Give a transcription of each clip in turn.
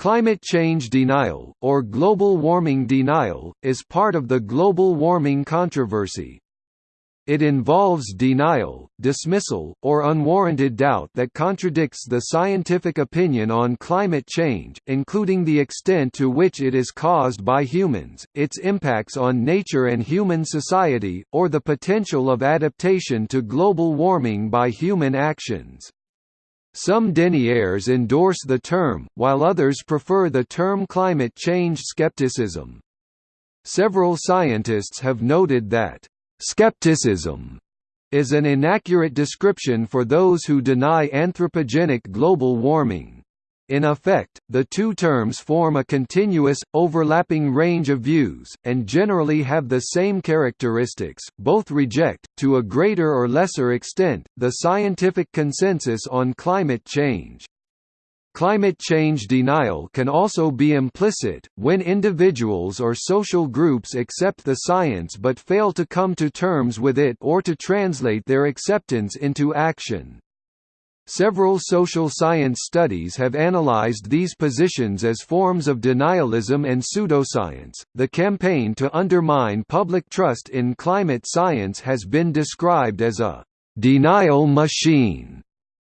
Climate change denial, or global warming denial, is part of the global warming controversy. It involves denial, dismissal, or unwarranted doubt that contradicts the scientific opinion on climate change, including the extent to which it is caused by humans, its impacts on nature and human society, or the potential of adaptation to global warming by human actions. Some deniers endorse the term, while others prefer the term climate change skepticism. Several scientists have noted that, "...skepticism," is an inaccurate description for those who deny anthropogenic global warming. In effect, the two terms form a continuous, overlapping range of views, and generally have the same characteristics. Both reject, to a greater or lesser extent, the scientific consensus on climate change. Climate change denial can also be implicit, when individuals or social groups accept the science but fail to come to terms with it or to translate their acceptance into action. Several social science studies have analyzed these positions as forms of denialism and pseudoscience. The campaign to undermine public trust in climate science has been described as a denial machine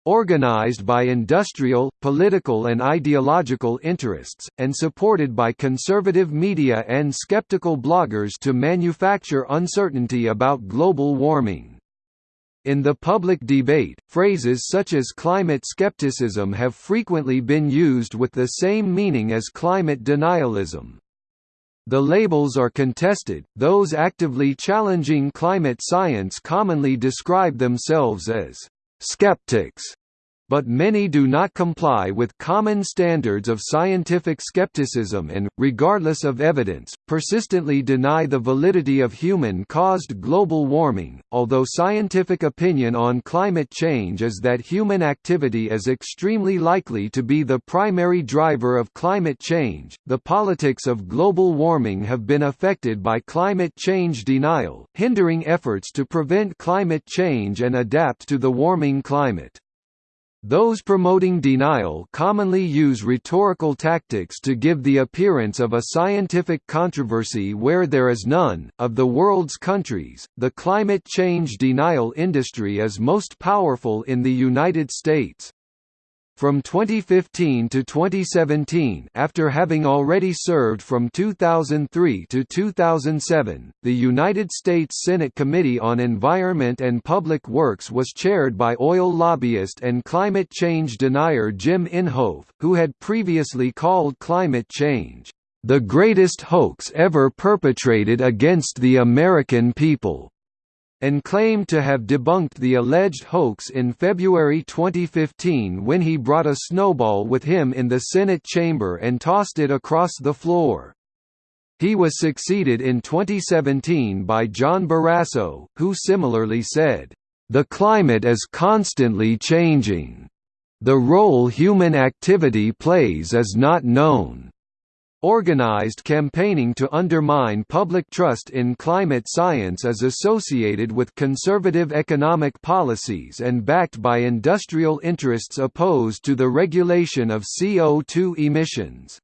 organized by industrial, political and ideological interests, and supported by conservative media and skeptical bloggers to manufacture uncertainty about global warming. In the public debate, phrases such as climate skepticism have frequently been used with the same meaning as climate denialism. The labels are contested, those actively challenging climate science commonly describe themselves as skeptics but many do not comply with common standards of scientific skepticism and, regardless of evidence, persistently deny the validity of human-caused global warming. Although scientific opinion on climate change is that human activity is extremely likely to be the primary driver of climate change, the politics of global warming have been affected by climate change denial, hindering efforts to prevent climate change and adapt to the warming climate. Those promoting denial commonly use rhetorical tactics to give the appearance of a scientific controversy where there is none. Of the world's countries, the climate change denial industry is most powerful in the United States. From 2015 to 2017 after having already served from 2003 to 2007, the United States Senate Committee on Environment and Public Works was chaired by oil lobbyist and climate change denier Jim Inhofe, who had previously called climate change, "...the greatest hoax ever perpetrated against the American people." And claimed to have debunked the alleged hoax in February 2015 when he brought a snowball with him in the Senate chamber and tossed it across the floor. He was succeeded in 2017 by John Barrasso, who similarly said, "...the climate is constantly changing. The role human activity plays is not known." Organized campaigning to undermine public trust in climate science is associated with conservative economic policies and backed by industrial interests opposed to the regulation of CO2 emissions.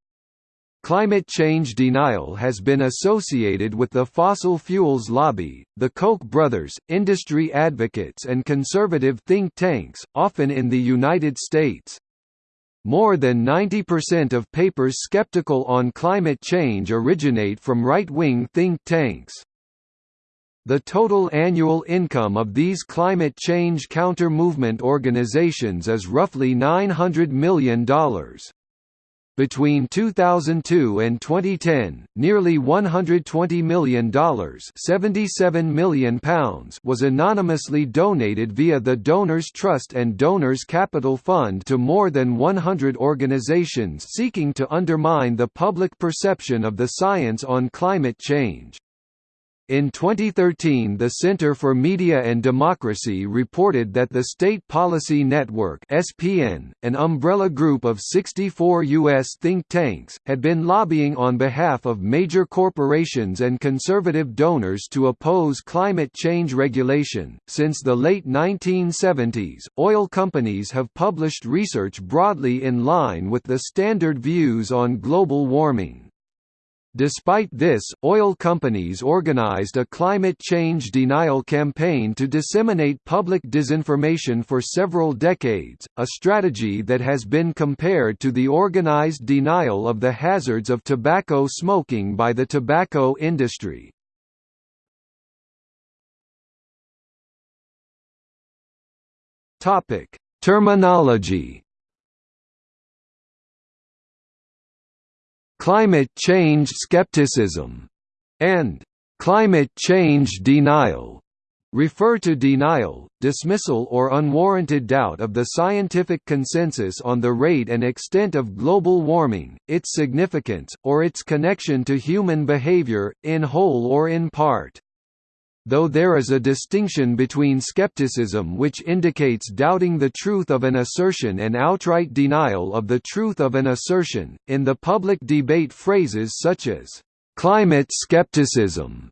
Climate change denial has been associated with the fossil fuels lobby, the Koch brothers, industry advocates and conservative think tanks, often in the United States. More than 90% of papers skeptical on climate change originate from right-wing think tanks. The total annual income of these climate change counter-movement organizations is roughly $900 million. Between 2002 and 2010, nearly $120 million £77 million was anonymously donated via the Donors Trust and Donors Capital Fund to more than 100 organizations seeking to undermine the public perception of the science on climate change. In 2013 the Center for Media and Democracy reported that the State Policy Network SPN, an umbrella group of 64 U.S. think tanks, had been lobbying on behalf of major corporations and conservative donors to oppose climate change regulation. Since the late 1970s, oil companies have published research broadly in line with the standard views on global warming. Despite this, oil companies organized a climate change denial campaign to disseminate public disinformation for several decades, a strategy that has been compared to the organized denial of the hazards of tobacco smoking by the tobacco industry. Terminology climate change skepticism, and climate change denial refer to denial, dismissal or unwarranted doubt of the scientific consensus on the rate and extent of global warming, its significance, or its connection to human behavior, in whole or in part though there is a distinction between skepticism which indicates doubting the truth of an assertion and outright denial of the truth of an assertion, in the public debate phrases such as, "...climate skepticism",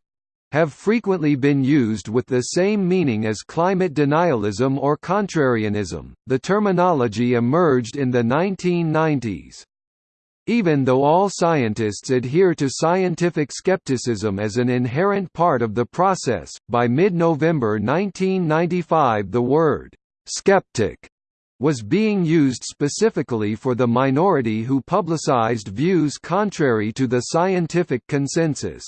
have frequently been used with the same meaning as climate denialism or contrarianism. The terminology emerged in the 1990s. Even though all scientists adhere to scientific skepticism as an inherent part of the process, by mid-November 1995 the word «skeptic» was being used specifically for the minority who publicized views contrary to the scientific consensus.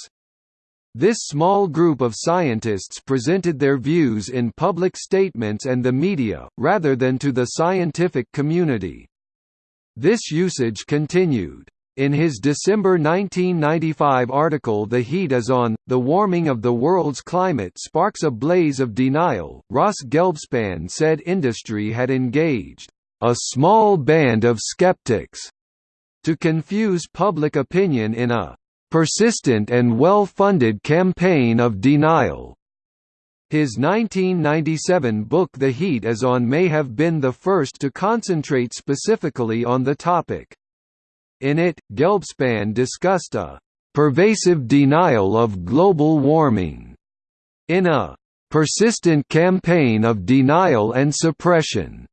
This small group of scientists presented their views in public statements and the media, rather than to the scientific community. This usage continued. In his December 1995 article The Heat is On, The Warming of the World's Climate Sparks a Blaze of Denial, Ross Gelbspan said industry had engaged, "...a small band of skeptics," to confuse public opinion in a "...persistent and well-funded campaign of denial." His 1997 book The Heat is On may have been the first to concentrate specifically on the topic. In it, Gelbspan discussed a «pervasive denial of global warming» in a «persistent campaign of denial and suppression»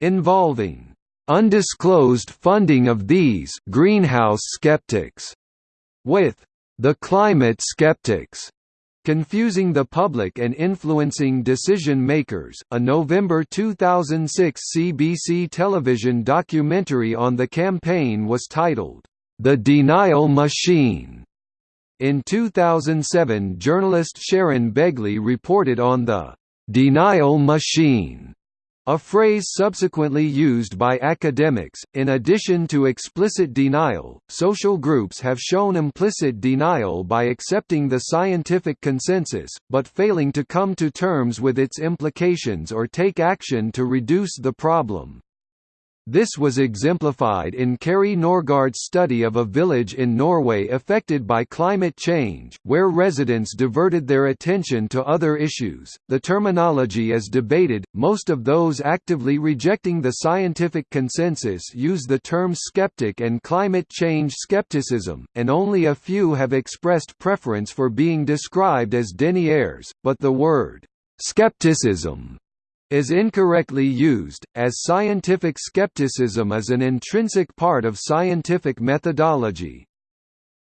involving «undisclosed funding of these greenhouse skeptics» with «the climate skeptics» Confusing the Public and Influencing Decision Makers, a November 2006 CBC television documentary on the campaign was titled, The Denial Machine. In 2007 journalist Sharon Begley reported on the «denial machine» A phrase subsequently used by academics. In addition to explicit denial, social groups have shown implicit denial by accepting the scientific consensus, but failing to come to terms with its implications or take action to reduce the problem. This was exemplified in Kari Norgaard's study of a village in Norway affected by climate change, where residents diverted their attention to other issues. The terminology is debated. Most of those actively rejecting the scientific consensus use the terms skeptic and climate change skepticism, and only a few have expressed preference for being described as deniers, but the word skepticism is incorrectly used, as scientific skepticism is an intrinsic part of scientific methodology.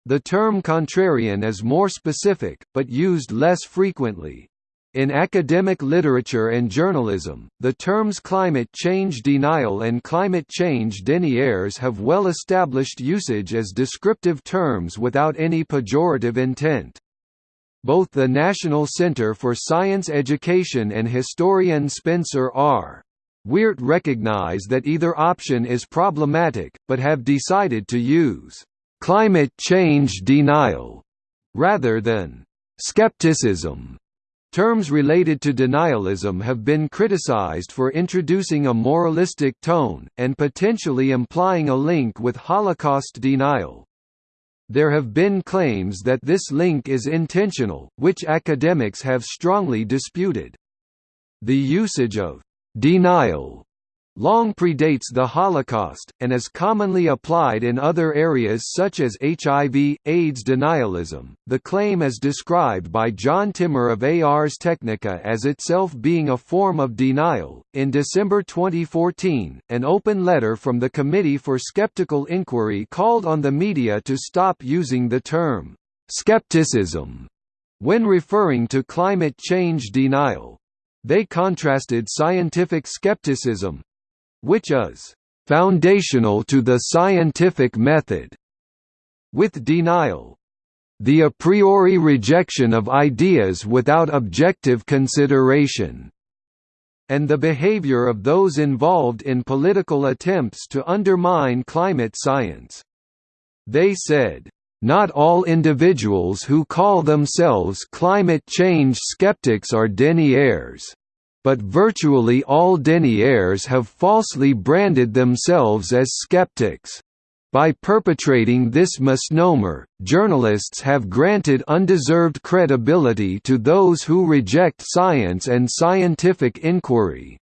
The term contrarian is more specific, but used less frequently. In academic literature and journalism, the terms climate change denial and climate change deniers have well-established usage as descriptive terms without any pejorative intent. Both the National Center for Science Education and historian Spencer R. Weart recognize that either option is problematic, but have decided to use «climate change denial» rather than «skepticism». Terms related to denialism have been criticized for introducing a moralistic tone, and potentially implying a link with Holocaust denial. There have been claims that this link is intentional, which academics have strongly disputed. The usage of «denial» long predates the Holocaust, and is commonly applied in other areas such as HIV, AIDS denialism. The claim is described by John Timmer of Ars Technica as itself being a form of denial. In December 2014, an open letter from the Committee for Skeptical Inquiry called on the media to stop using the term skepticism when referring to climate change denial. They contrasted scientific skepticism, which is foundational to the scientific method, with denial the a priori rejection of ideas without objective consideration, and the behavior of those involved in political attempts to undermine climate science. They said, not all individuals who call themselves climate change skeptics are deniers but virtually all deniers have falsely branded themselves as skeptics. By perpetrating this misnomer, journalists have granted undeserved credibility to those who reject science and scientific inquiry.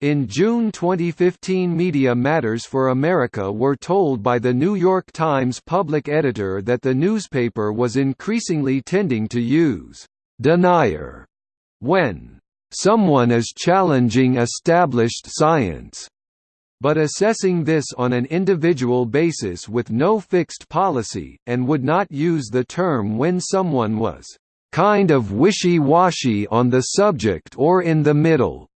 In June 2015 Media Matters for America were told by the New York Times public editor that the newspaper was increasingly tending to use «denier» when someone is challenging established science. But assessing this on an individual basis with no fixed policy, and would not use the term when someone was kind of wishy-washy on the subject or in the middle.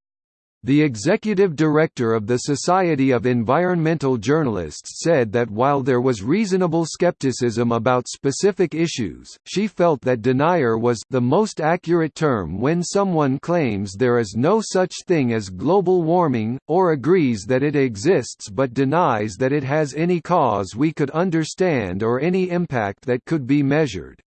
The executive director of the Society of Environmental Journalists said that while there was reasonable skepticism about specific issues, she felt that denier was the most accurate term when someone claims there is no such thing as global warming, or agrees that it exists but denies that it has any cause we could understand or any impact that could be measured.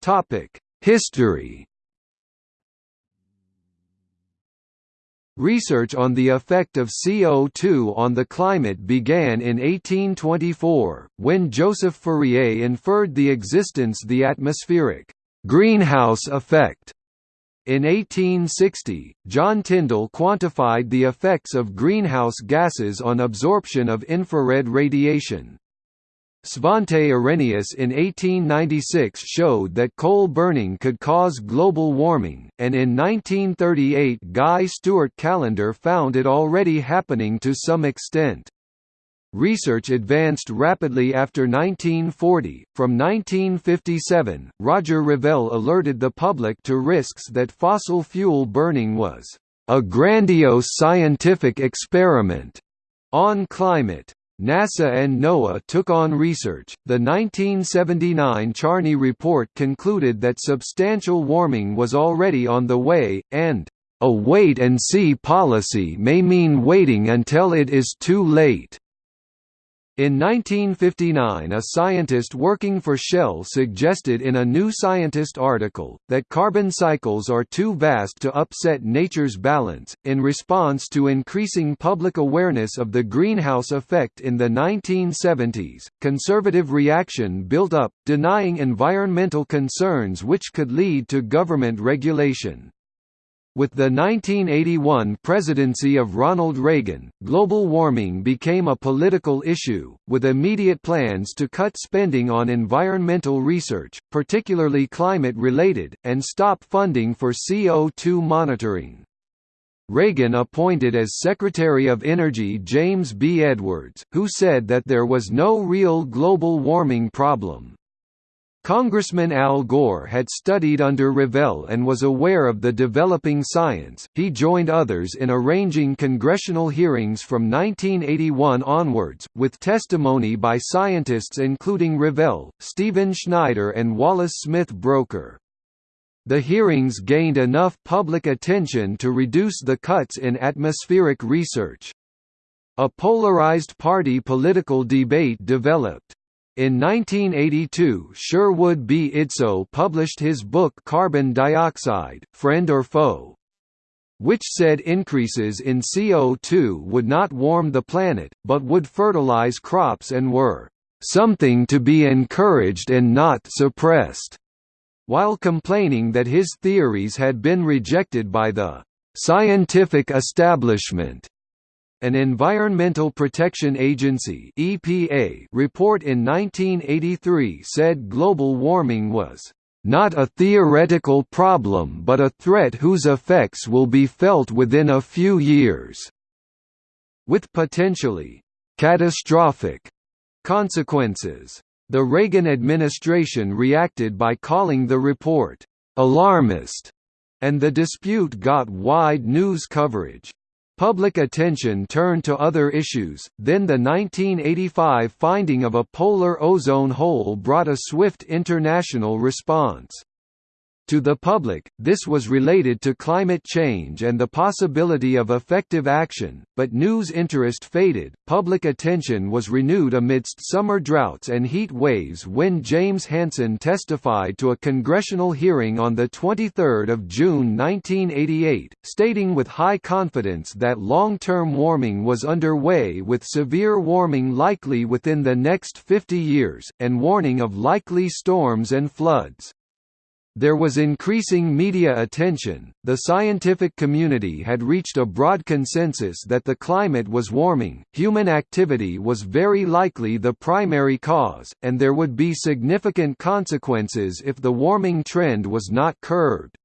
Topic: History. Research on the effect of CO2 on the climate began in 1824, when Joseph Fourier inferred the existence the atmospheric greenhouse effect. In 1860, John Tyndall quantified the effects of greenhouse gases on absorption of infrared radiation. Svante Arrhenius in 1896 showed that coal burning could cause global warming, and in 1938 Guy Stewart Callendar found it already happening to some extent. Research advanced rapidly after 1940. From 1957, Roger Revelle alerted the public to risks that fossil fuel burning was a grandiose scientific experiment on climate. NASA and NOAA took on research. The 1979 Charney report concluded that substantial warming was already on the way, and a wait and see policy may mean waiting until it is too late. In 1959 a scientist working for Shell suggested in a New Scientist article, that carbon cycles are too vast to upset nature's balance. In response to increasing public awareness of the greenhouse effect in the 1970s, conservative reaction built up, denying environmental concerns which could lead to government regulation. With the 1981 presidency of Ronald Reagan, global warming became a political issue, with immediate plans to cut spending on environmental research, particularly climate-related, and stop funding for CO2 monitoring. Reagan appointed as Secretary of Energy James B. Edwards, who said that there was no real global warming problem. Congressman Al Gore had studied under Revelle and was aware of the developing science. He joined others in arranging congressional hearings from 1981 onwards, with testimony by scientists including Revelle, Stephen Schneider, and Wallace Smith Broecker. The hearings gained enough public attention to reduce the cuts in atmospheric research. A polarized party political debate developed. In 1982 Sherwood B. Idso published his book Carbon Dioxide, Friend or Foe? which said increases in CO2 would not warm the planet, but would fertilize crops and were something to be encouraged and not suppressed, while complaining that his theories had been rejected by the scientific establishment. An Environmental Protection Agency (EPA) report in 1983 said global warming was not a theoretical problem but a threat whose effects will be felt within a few years, with potentially catastrophic consequences. The Reagan administration reacted by calling the report alarmist, and the dispute got wide news coverage. Public attention turned to other issues, then the 1985 finding of a polar ozone hole brought a swift international response. To the public, this was related to climate change and the possibility of effective action, but news interest faded. Public attention was renewed amidst summer droughts and heat waves when James Hansen testified to a congressional hearing on the 23rd of June 1988, stating with high confidence that long-term warming was underway with severe warming likely within the next 50 years, and warning of likely storms and floods. There was increasing media attention, the scientific community had reached a broad consensus that the climate was warming, human activity was very likely the primary cause, and there would be significant consequences if the warming trend was not curbed.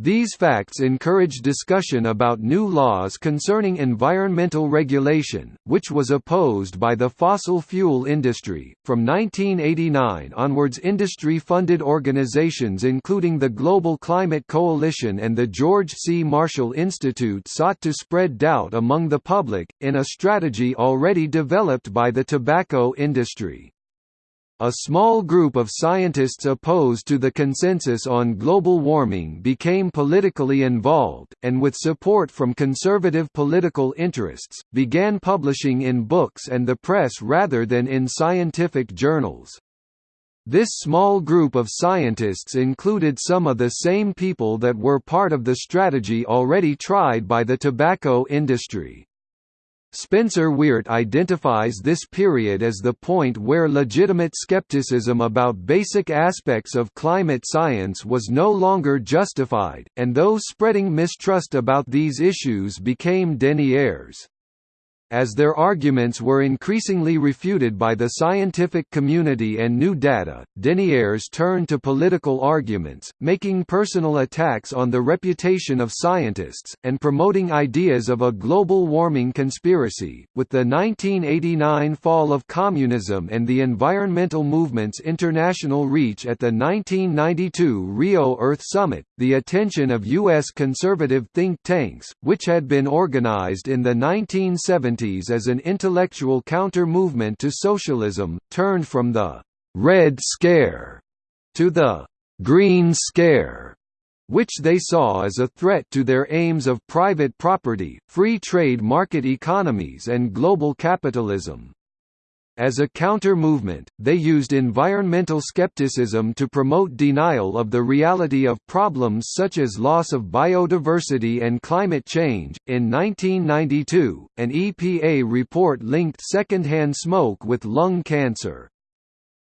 These facts encourage discussion about new laws concerning environmental regulation, which was opposed by the fossil fuel industry. From 1989 onwards, industry funded organizations including the Global Climate Coalition and the George C. Marshall Institute sought to spread doubt among the public, in a strategy already developed by the tobacco industry. A small group of scientists opposed to the consensus on global warming became politically involved, and with support from conservative political interests, began publishing in books and the press rather than in scientific journals. This small group of scientists included some of the same people that were part of the strategy already tried by the tobacco industry. Spencer Weart identifies this period as the point where legitimate skepticism about basic aspects of climate science was no longer justified, and those spreading mistrust about these issues became deniers. As their arguments were increasingly refuted by the scientific community and new data, deniers turned to political arguments, making personal attacks on the reputation of scientists, and promoting ideas of a global warming conspiracy. With the 1989 fall of communism and the environmental movement's international reach at the 1992 Rio Earth Summit, the attention of U.S. conservative think tanks, which had been organized in the 1970s as an intellectual counter-movement to socialism, turned from the «Red Scare» to the «Green Scare», which they saw as a threat to their aims of private property, free trade market economies and global capitalism. As a counter-movement, they used environmental skepticism to promote denial of the reality of problems such as loss of biodiversity and climate change. In 1992, an EPA report linked secondhand smoke with lung cancer.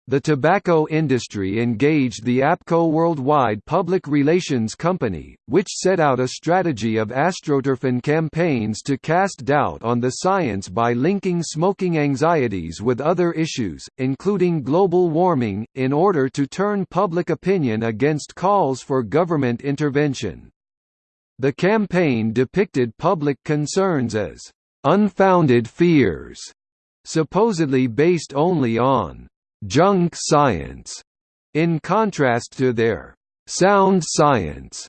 The tobacco industry engaged the APCO Worldwide Public Relations Company, which set out a strategy of astroturfing campaigns to cast doubt on the science by linking smoking anxieties with other issues, including global warming, in order to turn public opinion against calls for government intervention. The campaign depicted public concerns as unfounded fears, supposedly based only on junk science, in contrast to their sound science,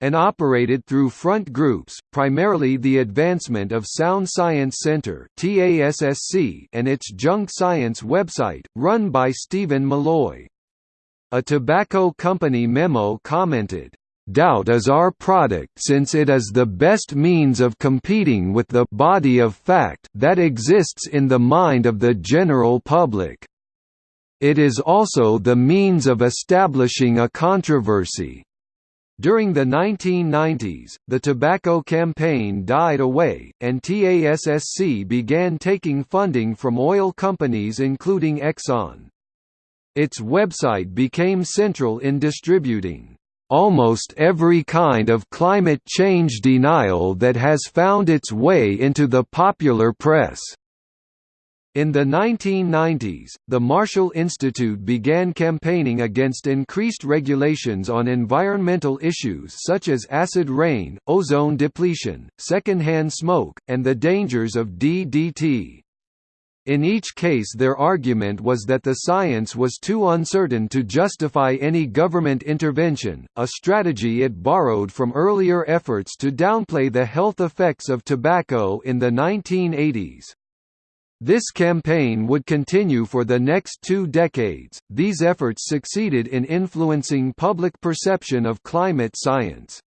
and operated through front groups, primarily the Advancement of Sound Science Center and its junk science website, run by Steven Milloy. A tobacco company memo commented, Doubt is our product since it is the best means of competing with the body of fact that exists in the mind of the general public. It is also the means of establishing a controversy. During the 1990s, the tobacco campaign died away, and TASSC began taking funding from oil companies including Exxon. Its website became central in distributing almost every kind of climate change denial that has found its way into the popular press. In the 1990s, the Marshall Institute began campaigning against increased regulations on environmental issues such as acid rain, ozone depletion, secondhand smoke, and the dangers of DDT. In each case their argument was that the science was too uncertain to justify any government intervention, a strategy it borrowed from earlier efforts to downplay the health effects of tobacco in the 1980s. This campaign would continue for the next two decades. These efforts succeeded in influencing public perception of climate science.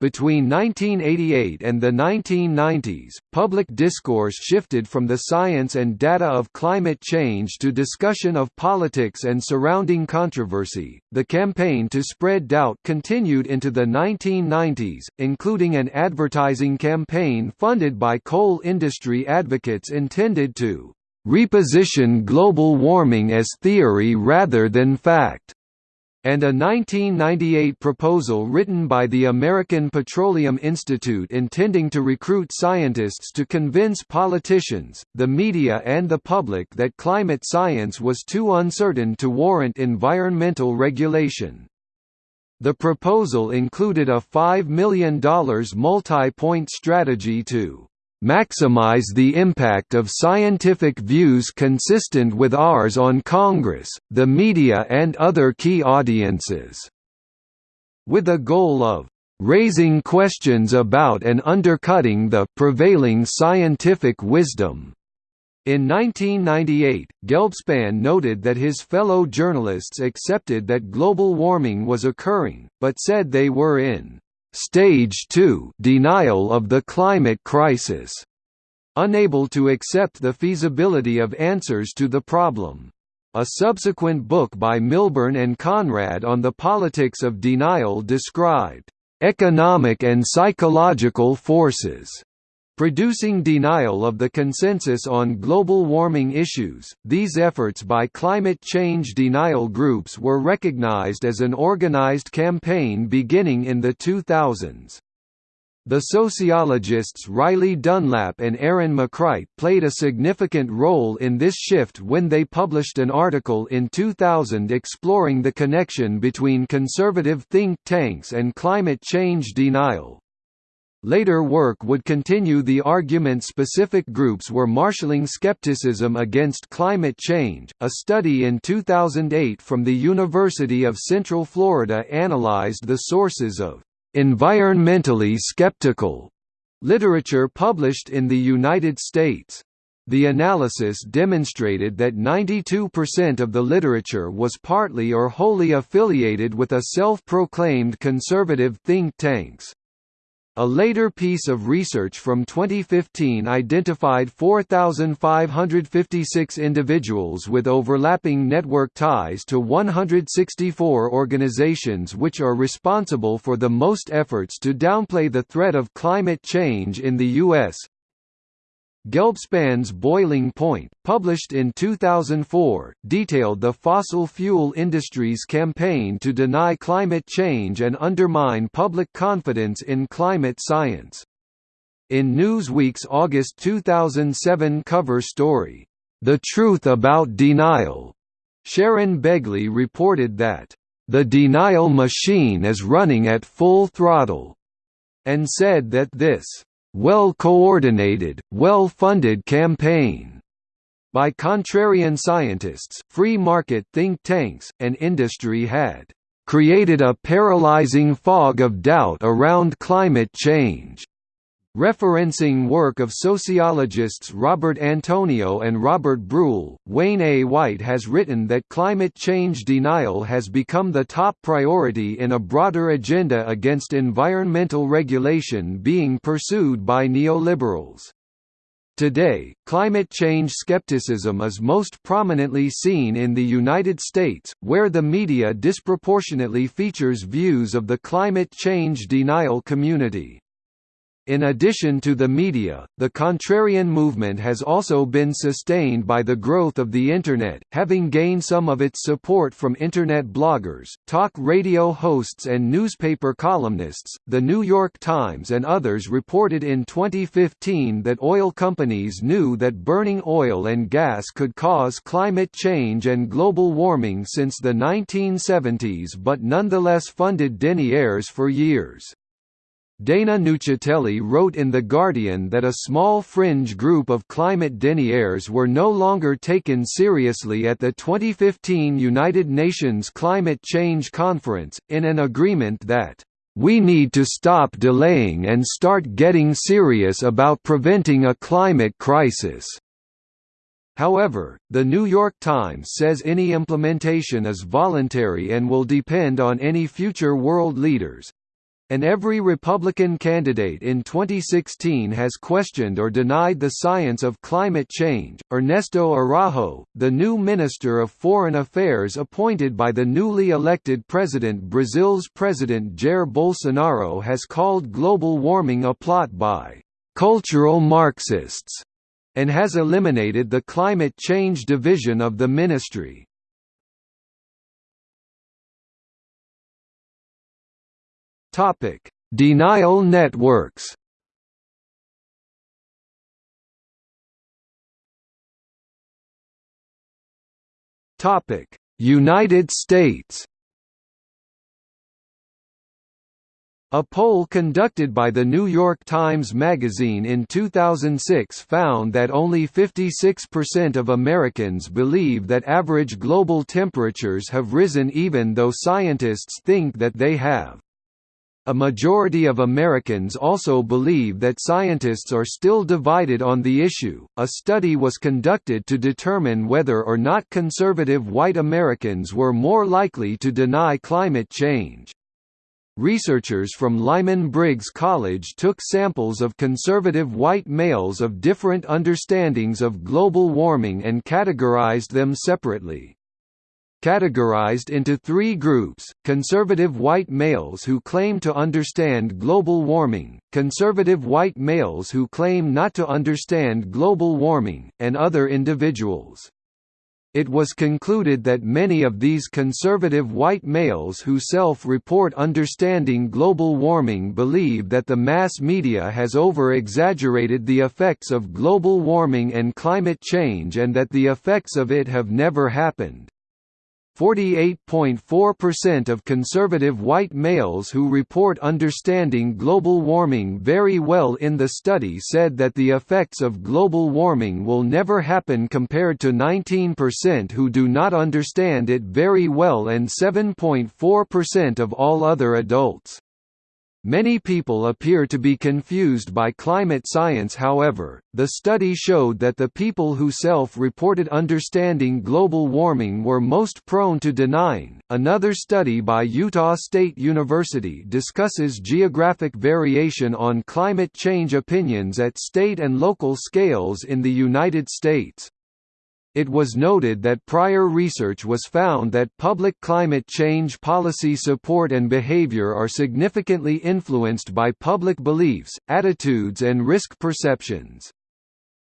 Between 1988 and the 1990s, public discourse shifted from the science and data of climate change to discussion of politics and surrounding controversy. The campaign to spread doubt continued into the 1990s, including an advertising campaign funded by coal industry advocates intended to reposition global warming as theory rather than fact and a 1998 proposal written by the American Petroleum Institute intending to recruit scientists to convince politicians, the media and the public that climate science was too uncertain to warrant environmental regulation. The proposal included a $5 million multi-point strategy to maximize the impact of scientific views consistent with ours on Congress, the media and other key audiences." With a goal of "...raising questions about and undercutting the prevailing scientific wisdom." In 1998, Gelbspan noted that his fellow journalists accepted that global warming was occurring, but said they were in Stage 2 denial of the climate crisis, unable to accept the feasibility of answers to the problem. A subsequent book by Milburn and Conrad on the politics of denial described economic and psychological forces Producing denial of the consensus on global warming issues, these efforts by climate change denial groups were recognized as an organized campaign beginning in the 2000s. The sociologists Riley Dunlap and Aaron McCright played a significant role in this shift when they published an article in 2000 exploring the connection between conservative think tanks and climate change denial. Later work would continue the argument specific groups were marshalling skepticism against climate change. A study in 2008 from the University of Central Florida analyzed the sources of environmentally skeptical literature published in the United States. The analysis demonstrated that 92% of the literature was partly or wholly affiliated with a self-proclaimed conservative think tanks. A later piece of research from 2015 identified 4,556 individuals with overlapping network ties to 164 organizations which are responsible for the most efforts to downplay the threat of climate change in the U.S., Gelbspan's Boiling Point, published in 2004, detailed the fossil fuel industry's campaign to deny climate change and undermine public confidence in climate science. In Newsweek's August 2007 cover story, The Truth About Denial, Sharon Begley reported that, The denial machine is running at full throttle, and said that this well-coordinated, well-funded campaign by contrarian scientists, free market think tanks, and industry had created a paralyzing fog of doubt around climate change. Referencing work of sociologists Robert Antonio and Robert Brulle, Wayne A. White has written that climate change denial has become the top priority in a broader agenda against environmental regulation being pursued by neoliberals. Today, climate change skepticism is most prominently seen in the United States, where the media disproportionately features views of the climate change denial community. In addition to the media, the contrarian movement has also been sustained by the growth of the Internet, having gained some of its support from Internet bloggers, talk radio hosts, and newspaper columnists. The New York Times and others reported in 2015 that oil companies knew that burning oil and gas could cause climate change and global warming since the 1970s but nonetheless funded deniers for years. Dana Nuccitelli wrote in The Guardian that a small fringe group of climate deniers were no longer taken seriously at the 2015 United Nations Climate Change Conference, in an agreement that, "...we need to stop delaying and start getting serious about preventing a climate crisis." However, The New York Times says any implementation is voluntary and will depend on any future world leaders, and every Republican candidate in 2016 has questioned or denied the science of climate change. Ernesto Araujo, the new Minister of Foreign Affairs appointed by the newly elected president Brazil's President Jair Bolsonaro, has called global warming a plot by cultural Marxists and has eliminated the climate change division of the ministry. Topic: Denial networks. Topic: United States. A poll conducted by the New York Times Magazine in 2006 found that only 56% of Americans believe that average global temperatures have risen even though scientists think that they have. A majority of Americans also believe that scientists are still divided on the issue. A study was conducted to determine whether or not conservative white Americans were more likely to deny climate change. Researchers from Lyman Briggs College took samples of conservative white males of different understandings of global warming and categorized them separately categorized into three groups, conservative white males who claim to understand global warming, conservative white males who claim not to understand global warming, and other individuals. It was concluded that many of these conservative white males who self-report understanding global warming believe that the mass media has over-exaggerated the effects of global warming and climate change and that the effects of it have never happened. 48.4% of conservative white males who report understanding global warming very well in the study said that the effects of global warming will never happen compared to 19% who do not understand it very well and 7.4% of all other adults. Many people appear to be confused by climate science however, the study showed that the people who self-reported understanding global warming were most prone to denying. Another study by Utah State University discusses geographic variation on climate change opinions at state and local scales in the United States. It was noted that prior research was found that public climate change policy support and behavior are significantly influenced by public beliefs, attitudes and risk perceptions.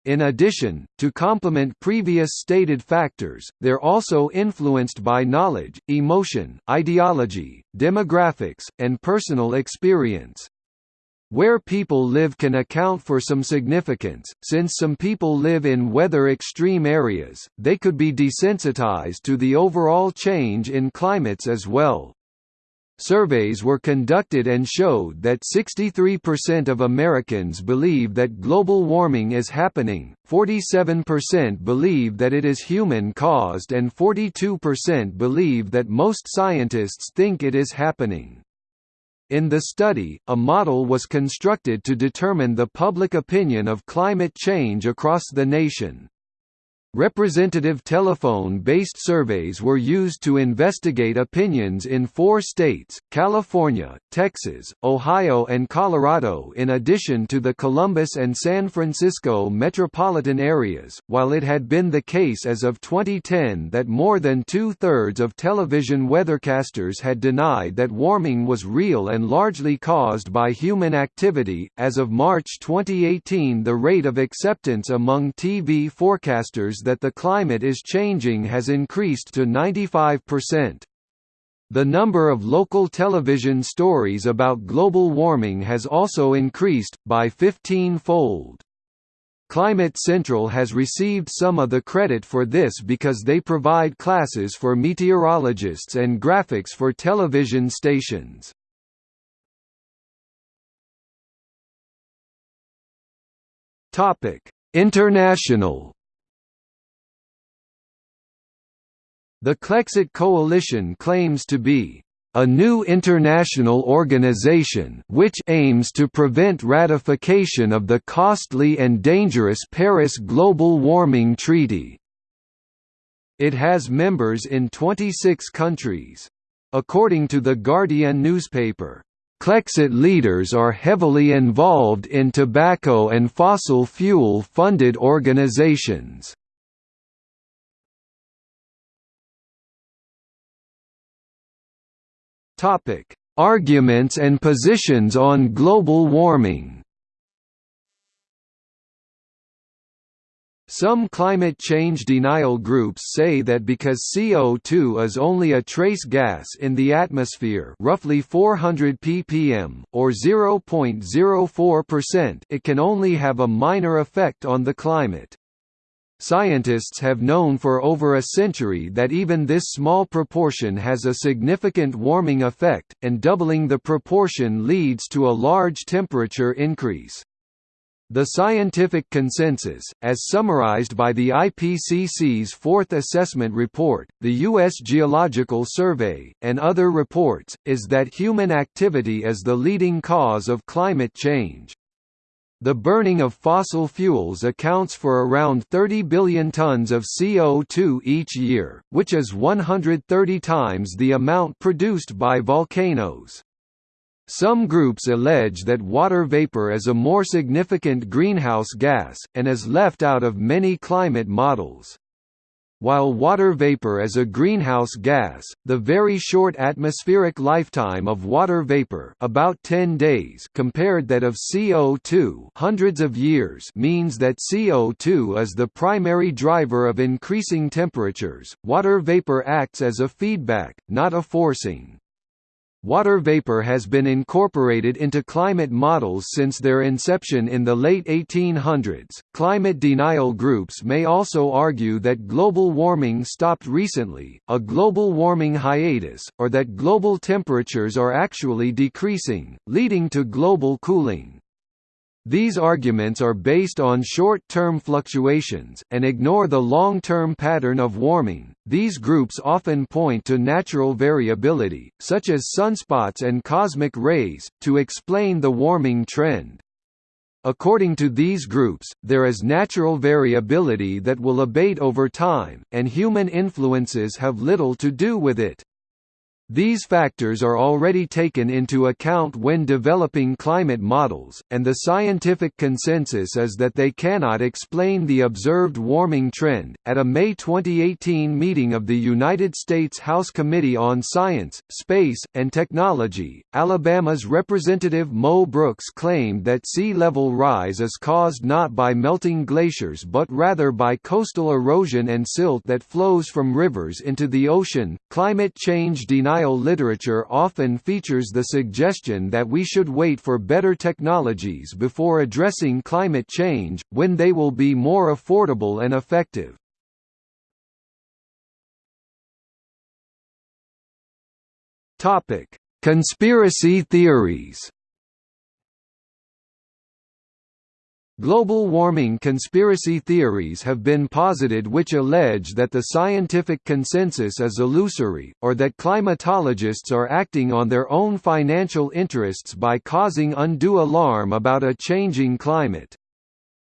In addition, to complement previous stated factors, they're also influenced by knowledge, emotion, ideology, demographics, and personal experience. Where people live can account for some significance, since some people live in weather extreme areas, they could be desensitized to the overall change in climates as well. Surveys were conducted and showed that 63% of Americans believe that global warming is happening, 47% believe that it is human-caused and 42% believe that most scientists think it is happening. In the study, a model was constructed to determine the public opinion of climate change across the nation. Representative telephone-based surveys were used to investigate opinions in four states, California, Texas, Ohio and Colorado in addition to the Columbus and San Francisco metropolitan areas, while it had been the case as of 2010 that more than two-thirds of television weathercasters had denied that warming was real and largely caused by human activity. As of March 2018 the rate of acceptance among TV forecasters that the climate is changing has increased to 95%. The number of local television stories about global warming has also increased, by 15-fold. Climate Central has received some of the credit for this because they provide classes for meteorologists and graphics for television stations. International The Clexit Coalition claims to be a new international organization which aims to prevent ratification of the costly and dangerous Paris Global Warming Treaty. It has members in 26 countries. According to The Guardian newspaper, Clexit leaders are heavily involved in tobacco and fossil fuel-funded organizations. Topic: Arguments and positions on global warming. Some climate change denial groups say that because CO2 is only a trace gas in the atmosphere roughly 400 ppm, or 0.04%, it can only have a minor effect on the climate. Scientists have known for over a century that even this small proportion has a significant warming effect, and doubling the proportion leads to a large temperature increase. The scientific consensus, as summarized by the IPCC's fourth assessment report, the U.S. Geological Survey, and other reports, is that human activity is the leading cause of climate change. The burning of fossil fuels accounts for around 30 billion tons of CO2 each year, which is 130 times the amount produced by volcanoes. Some groups allege that water vapor is a more significant greenhouse gas, and is left out of many climate models. While water vapor is a greenhouse gas, the very short atmospheric lifetime of water vapor about 10 days compared that of CO2 hundreds of years means that CO2 is the primary driver of increasing temperatures. Water vapor acts as a feedback, not a forcing. Water vapor has been incorporated into climate models since their inception in the late 1800s. Climate denial groups may also argue that global warming stopped recently, a global warming hiatus, or that global temperatures are actually decreasing, leading to global cooling. These arguments are based on short-term fluctuations, and ignore the long-term pattern of warming. These groups often point to natural variability, such as sunspots and cosmic rays, to explain the warming trend. According to these groups, there is natural variability that will abate over time, and human influences have little to do with it. These factors are already taken into account when developing climate models, and the scientific consensus is that they cannot explain the observed warming trend. At a May 2018 meeting of the United States House Committee on Science, Space, and Technology, Alabama's Representative Mo Brooks claimed that sea level rise is caused not by melting glaciers but rather by coastal erosion and silt that flows from rivers into the ocean. Climate change denial literature often features the suggestion that we should wait for better technologies before addressing climate change, when they will be more affordable and effective. Conspiracy theories Global warming conspiracy theories have been posited which allege that the scientific consensus is illusory, or that climatologists are acting on their own financial interests by causing undue alarm about a changing climate.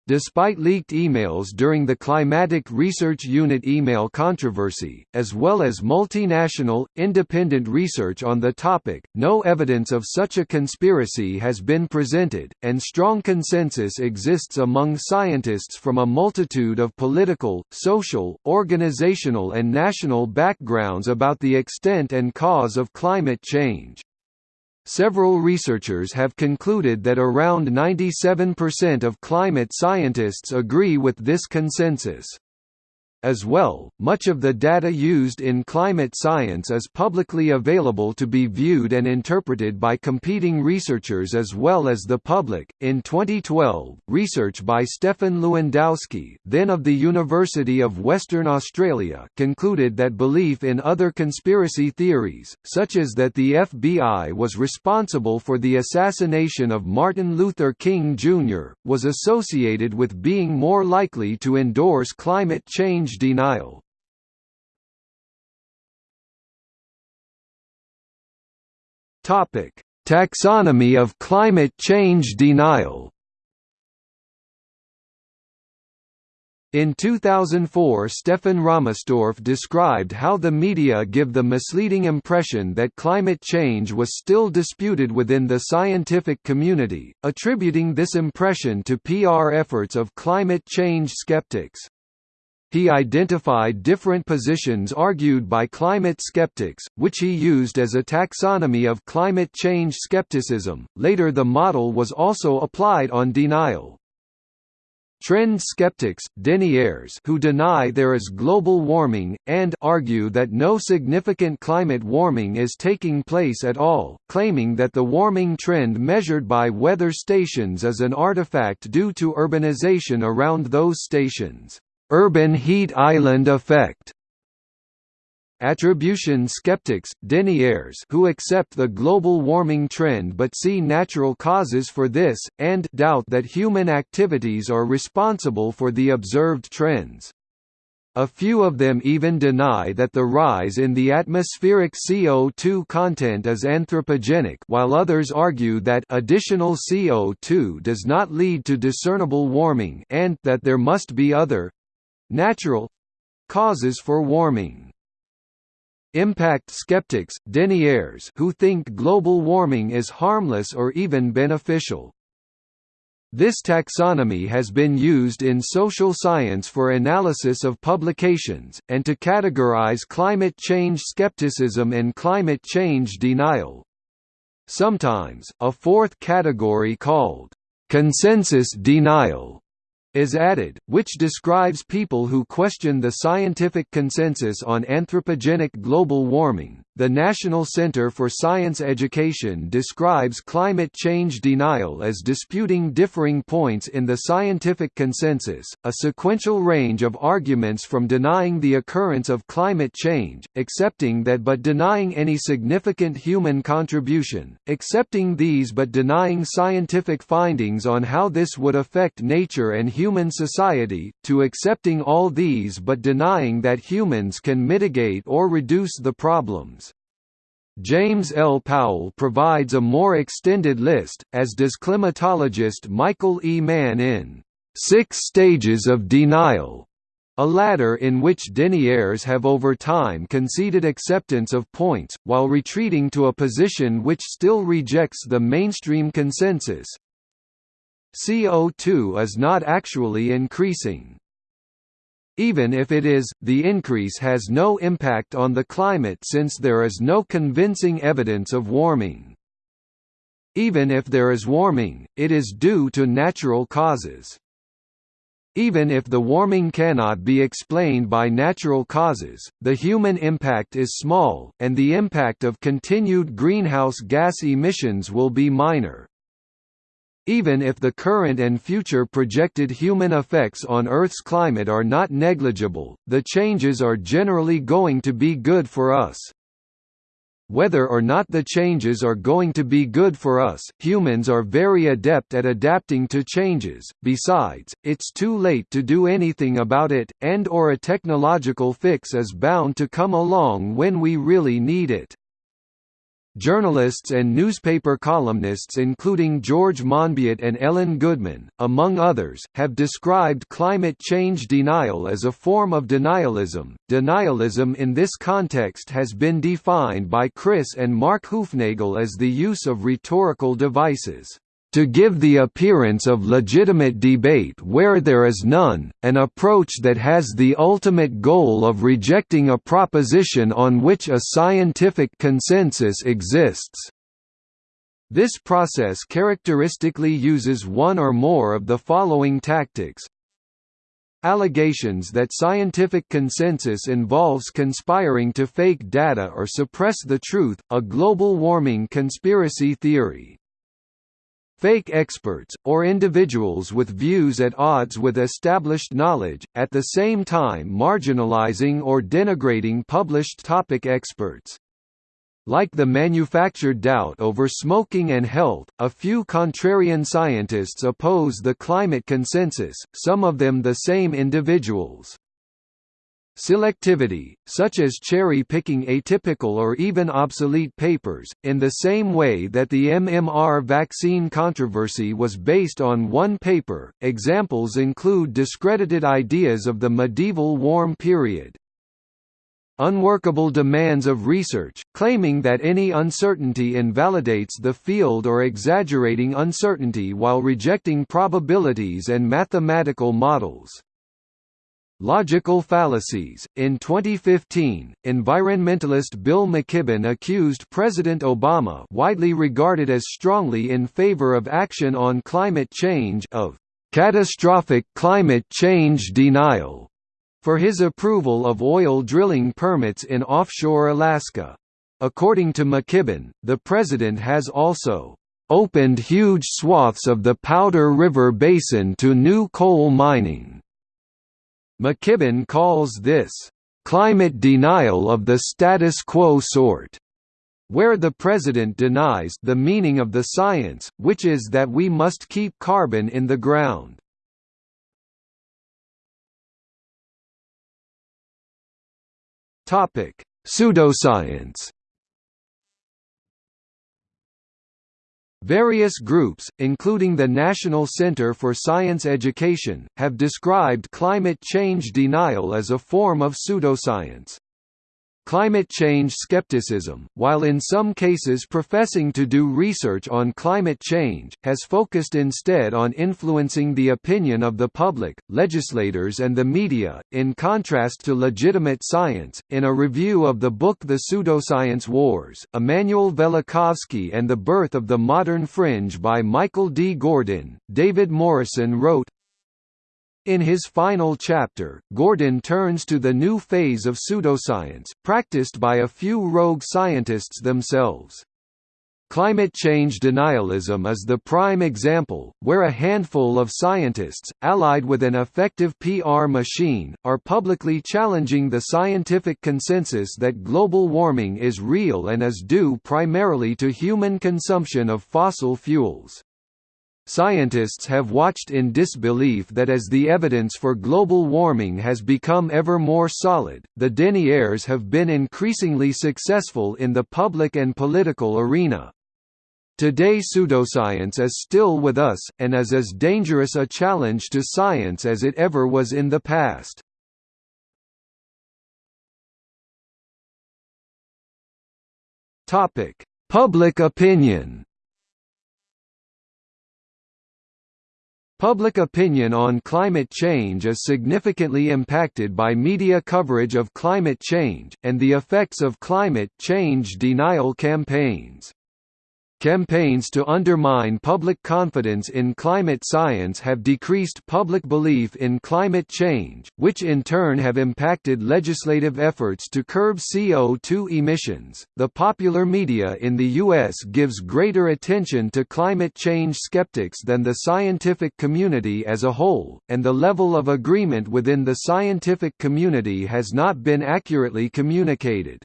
Despite leaked emails during the Climatic Research Unit email controversy, as well as multinational, independent research on the topic, no evidence of such a conspiracy has been presented, and strong consensus exists among scientists from a multitude of political, social, organizational and national backgrounds about the extent and cause of climate change. Several researchers have concluded that around 97% of climate scientists agree with this consensus. As well, much of the data used in climate science is publicly available to be viewed and interpreted by competing researchers as well as the public. In 2012, research by Stephan Lewandowsky, then of the University of Western Australia, concluded that belief in other conspiracy theories, such as that the FBI was responsible for the assassination of Martin Luther King Jr., was associated with being more likely to endorse climate change denial. Topic: Taxonomy of climate change denial. In 2004 Stefan Rahmstorf described how the media give the misleading impression that climate change was still disputed within the scientific community, attributing this impression to PR efforts of climate change skeptics. He identified different positions argued by climate skeptics, which he used as a taxonomy of climate change skepticism. Later, the model was also applied on denial. Trend skeptics, deniers who deny there is global warming, and argue that no significant climate warming is taking place at all, claiming that the warming trend measured by weather stations is an artifact due to urbanization around those stations. Urban heat island effect Attribution skeptics, deniers who accept the global warming trend but see natural causes for this, and doubt that human activities are responsible for the observed trends. A few of them even deny that the rise in the atmospheric CO2 content is anthropogenic while others argue that additional CO2 does not lead to discernible warming and that there must be other, Natural causes for warming. Impact skeptics, deniers who think global warming is harmless or even beneficial. This taxonomy has been used in social science for analysis of publications, and to categorize climate change skepticism and climate change denial. Sometimes, a fourth category called consensus denial is added, which describes people who question the scientific consensus on anthropogenic global warming. The National Center for Science Education describes climate change denial as disputing differing points in the scientific consensus, a sequential range of arguments from denying the occurrence of climate change, accepting that but denying any significant human contribution, accepting these but denying scientific findings on how this would affect nature and human society, to accepting all these but denying that humans can mitigate or reduce the problems. James L. Powell provides a more extended list, as does climatologist Michael E. Mann in Six Stages of Denial, a ladder in which deniers have over time conceded acceptance of points, while retreating to a position which still rejects the mainstream consensus. CO2 is not actually increasing. Even if it is, the increase has no impact on the climate since there is no convincing evidence of warming. Even if there is warming, it is due to natural causes. Even if the warming cannot be explained by natural causes, the human impact is small, and the impact of continued greenhouse gas emissions will be minor. Even if the current and future projected human effects on Earth's climate are not negligible, the changes are generally going to be good for us. Whether or not the changes are going to be good for us, humans are very adept at adapting to changes, besides, it's too late to do anything about it, and or a technological fix is bound to come along when we really need it. Journalists and newspaper columnists including George Monbiot and Ellen Goodman, among others, have described climate change denial as a form of denialism. Denialism in this context has been defined by Chris and Mark Hoofnagle as the use of rhetorical devices to give the appearance of legitimate debate where there is none, an approach that has the ultimate goal of rejecting a proposition on which a scientific consensus exists. This process characteristically uses one or more of the following tactics. Allegations that scientific consensus involves conspiring to fake data or suppress the truth, a global warming conspiracy theory. Fake experts, or individuals with views at odds with established knowledge, at the same time marginalizing or denigrating published topic experts. Like the manufactured doubt over smoking and health, a few contrarian scientists oppose the climate consensus, some of them the same individuals. Selectivity, such as cherry-picking atypical or even obsolete papers, in the same way that the MMR vaccine controversy was based on one paper. Examples include discredited ideas of the medieval warm period. Unworkable demands of research, claiming that any uncertainty invalidates the field or exaggerating uncertainty while rejecting probabilities and mathematical models. Logical fallacies. In 2015, environmentalist Bill McKibben accused President Obama, widely regarded as strongly in favor of action on climate change, of catastrophic climate change denial for his approval of oil drilling permits in offshore Alaska. According to McKibben, the president has also opened huge swaths of the Powder River Basin to new coal mining McKibben calls this, "...climate denial of the status quo sort." where the president denies the meaning of the science, which is that we must keep carbon in the ground. Pseudoscience Various groups, including the National Center for Science Education, have described climate change denial as a form of pseudoscience. Climate change skepticism, while in some cases professing to do research on climate change, has focused instead on influencing the opinion of the public, legislators, and the media, in contrast to legitimate science. In a review of the book The Pseudoscience Wars, Immanuel Velikovsky and the Birth of the Modern Fringe by Michael D. Gordin, David Morrison wrote, in his final chapter, Gordin turns to the new phase of pseudoscience, practiced by a few rogue scientists themselves. Climate change denialism is the prime example, where a handful of scientists, allied with an effective PR machine, are publicly challenging the scientific consensus that global warming is real and is due primarily to human consumption of fossil fuels. Scientists have watched in disbelief that as the evidence for global warming has become ever more solid, the deniers have been increasingly successful in the public and political arena. Today pseudoscience is still with us, and is as dangerous a challenge to science as it ever was in the past. Public opinion Public opinion on climate change is significantly impacted by media coverage of climate change, and the effects of climate change denial campaigns. Campaigns to undermine public confidence in climate science have decreased public belief in climate change, which in turn have impacted legislative efforts to curb CO2 emissions. The popular media in the U.S. gives greater attention to climate change skeptics than the scientific community as a whole, and the level of agreement within the scientific community has not been accurately communicated.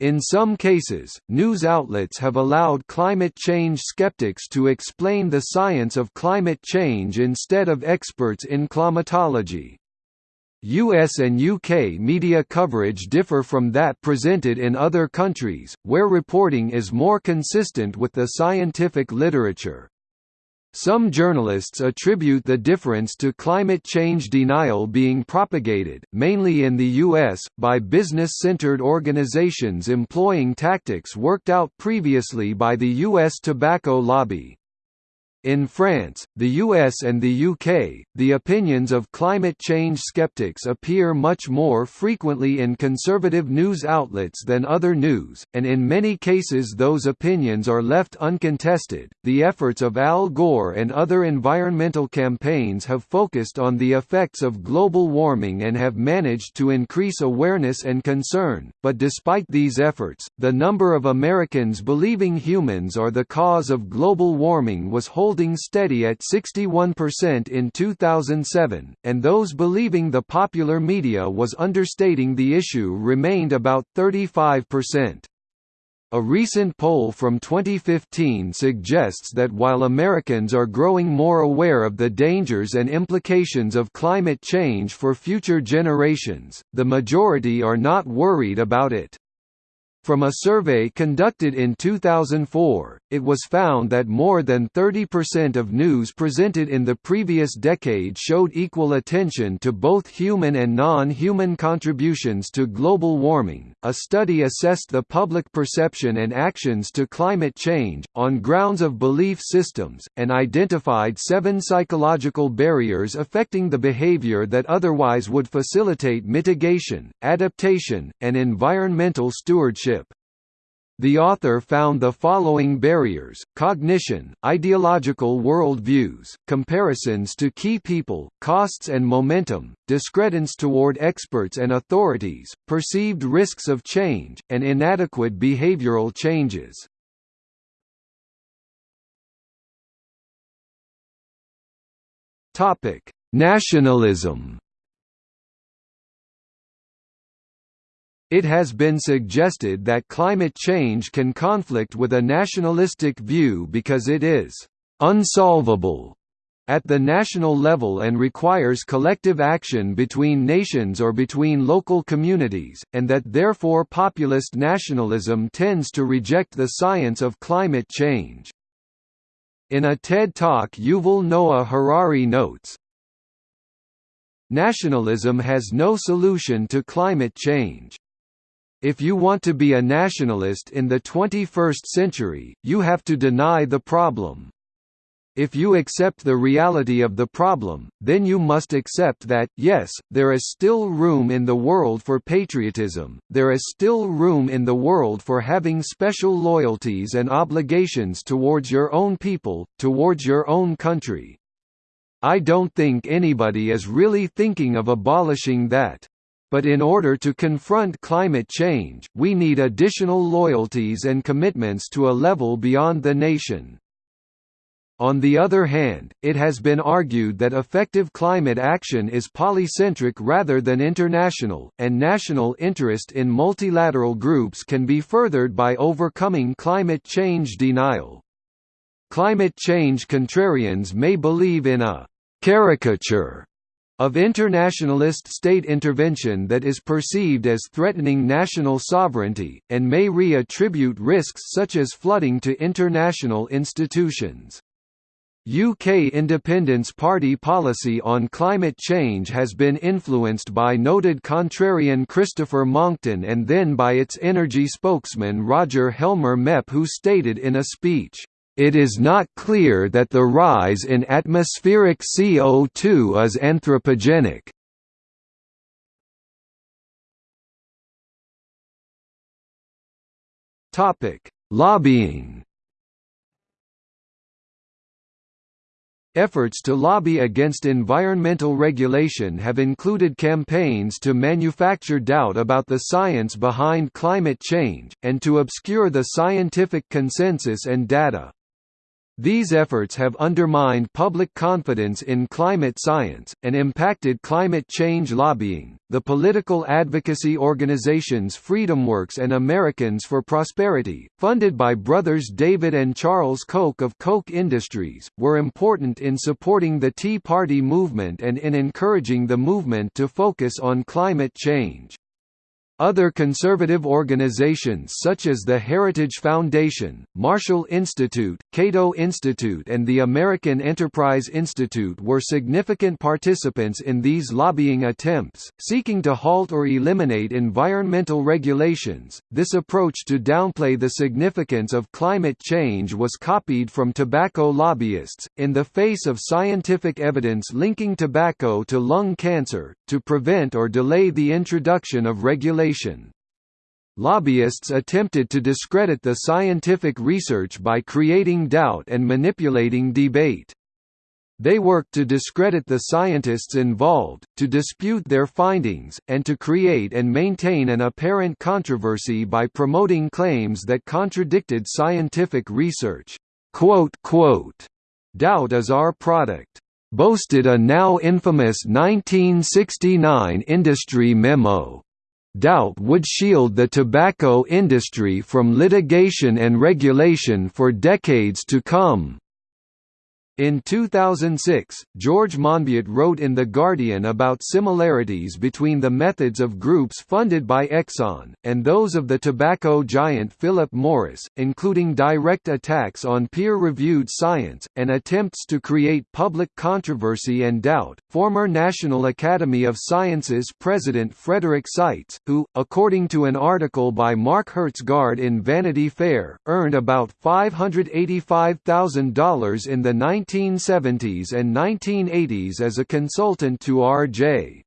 In some cases, news outlets have allowed climate change skeptics to explain the science of climate change instead of experts in climatology. US and UK media coverage differ from that presented in other countries, where reporting is more consistent with the scientific literature. Some journalists attribute the difference to climate change denial being propagated, mainly in the U.S., by business-centered organizations employing tactics worked out previously by the U.S. tobacco lobby. In France, the US and the UK, the opinions of climate change skeptics appear much more frequently in conservative news outlets than other news, and in many cases those opinions are left uncontested. The efforts of Al Gore and other environmental campaigns have focused on the effects of global warming and have managed to increase awareness and concern, but despite these efforts, the number of Americans believing humans are the cause of global warming was holding holding steady at 61% in 2007, and those believing the popular media was understating the issue remained about 35%. A recent poll from 2015 suggests that while Americans are growing more aware of the dangers and implications of climate change for future generations, the majority are not worried about it. From a survey conducted in 2004, it was found that more than 30% of news presented in the previous decade showed equal attention to both human and non-human contributions to global warming. A study assessed the public perception and actions to climate change on grounds of belief systems and identified 7 psychological barriers affecting the behavior that otherwise would facilitate mitigation, adaptation, and environmental stewardship. The author found the following barriers, cognition, ideological worldviews, comparisons to key people, costs and momentum, discredence toward experts and authorities, perceived risks of change, and inadequate behavioral changes. Nationalism It has been suggested that climate change can conflict with a nationalistic view because it is «unsolvable» at the national level and requires collective action between nations or between local communities, and that therefore populist nationalism tends to reject the science of climate change. In a TED Talk Yuval Noah Harari notes, Nationalism has no solution to climate change. If you want to be a nationalist in the 21st century, you have to deny the problem. If you accept the reality of the problem, then you must accept that, yes, there is still room in the world for patriotism, there is still room in the world for having special loyalties and obligations towards your own people, towards your own country. I don't think anybody is really thinking of abolishing that. But in order to confront climate change, we need additional loyalties and commitments to a level beyond the nation. On the other hand, it has been argued that effective climate action is polycentric rather than international, and national interest in multilateral groups can be furthered by overcoming climate change denial. Climate change contrarians may believe in a caricature of internationalist state intervention that is perceived as threatening national sovereignty, and may re-attribute risks such as flooding to international institutions. UK Independence Party policy on climate change has been influenced by noted contrarian Christopher Monckton and then by its energy spokesman Roger Helmer Mep who stated in a speech, it is not clear that the rise in atmospheric CO2 is anthropogenic. Topic: Lobbying. Efforts to lobby against environmental regulation have included campaigns to manufacture doubt about the science behind climate change, and to obscure the scientific consensus and data. These efforts have undermined public confidence in climate science, and impacted climate change lobbying. The political advocacy organizations FreedomWorks and Americans for Prosperity, funded by brothers David and Charles Koch of Koch Industries, were important in supporting the Tea Party movement and in encouraging the movement to focus on climate change. Other conservative organizations such as the Heritage Foundation, Marshall Institute, Cato Institute and the American Enterprise Institute were significant participants in these lobbying attempts, seeking to halt or eliminate environmental regulations. This approach to downplay the significance of climate change was copied from tobacco lobbyists, in the face of scientific evidence linking tobacco to lung cancer, to prevent or delay the introduction of regulations Lobbyists attempted to discredit the scientific research by creating doubt and manipulating debate. They worked to discredit the scientists involved, to dispute their findings, and to create and maintain an apparent controversy by promoting claims that contradicted scientific research. Quote, quote, Doubt is our product. Boasted a now infamous 1969 industry memo doubt would shield the tobacco industry from litigation and regulation for decades to come. In 2006, George Monbiot wrote in The Guardian about similarities between the methods of groups funded by Exxon, and those of the tobacco giant Philip Morris, including direct attacks on peer-reviewed science, and attempts to create public controversy and doubt. Former National Academy of Sciences President Frederick Seitz, who, according to an article by Mark Hertsgaard in Vanity Fair, earned about $585,000 in the 19 1970s and 1980s as a consultant to R.J.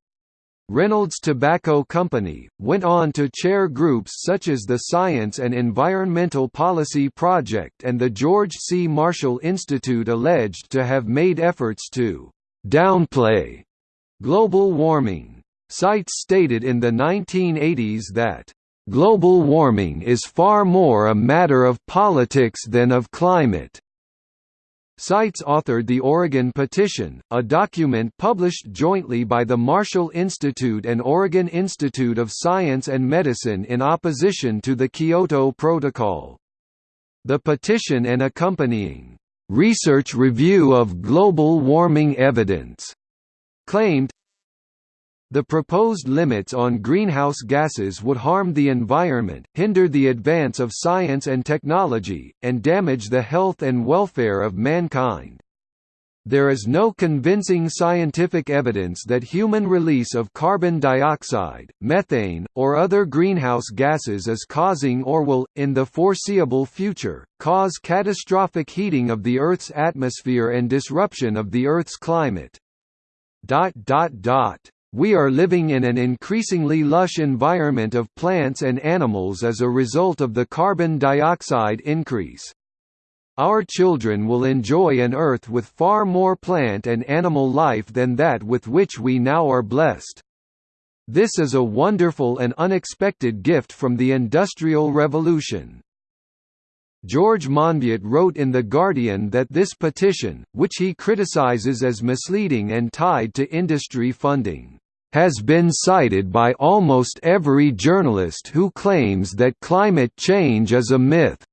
Reynolds Tobacco Company, went on to chair groups such as the Science and Environmental Policy Project and the George C. Marshall Institute alleged to have made efforts to «downplay» global warming. Seitz stated in the 1980s that global warming is far more a matter of politics than of climate. Seitz authored the Oregon Petition, a document published jointly by the Marshall Institute and Oregon Institute of Science and Medicine in opposition to the Kyoto Protocol. The petition and accompanying research review of global warming evidence claimed the proposed limits on greenhouse gases would harm the environment, hinder the advance of science and technology, and damage the health and welfare of mankind. There is no convincing scientific evidence that human release of carbon dioxide, methane, or other greenhouse gases is causing or will, in the foreseeable future, cause catastrophic heating of the Earth's atmosphere and disruption of the Earth's climate. We are living in an increasingly lush environment of plants and animals as a result of the carbon dioxide increase. Our children will enjoy an Earth with far more plant and animal life than that with which we now are blessed. This is a wonderful and unexpected gift from the Industrial Revolution. George Monbiot wrote in The Guardian that this petition, which he criticizes as misleading and tied to industry funding, has been cited by almost every journalist who claims that climate change is a myth.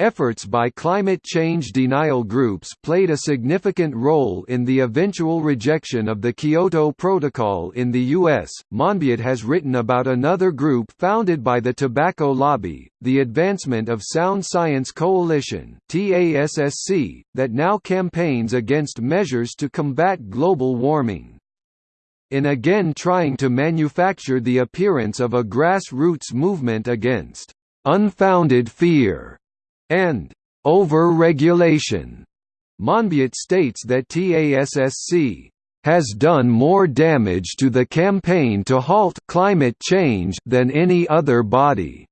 Efforts by climate change denial groups played a significant role in the eventual rejection of the Kyoto Protocol in the U.S. Monbiot has written about another group founded by the tobacco lobby, the Advancement of Sound Science Coalition that now campaigns against measures to combat global warming in again trying to manufacture the appearance of a grassroots movement against unfounded fear and over-regulation. Monbiot states that TASSC has done more damage to the campaign to halt climate change than any other body.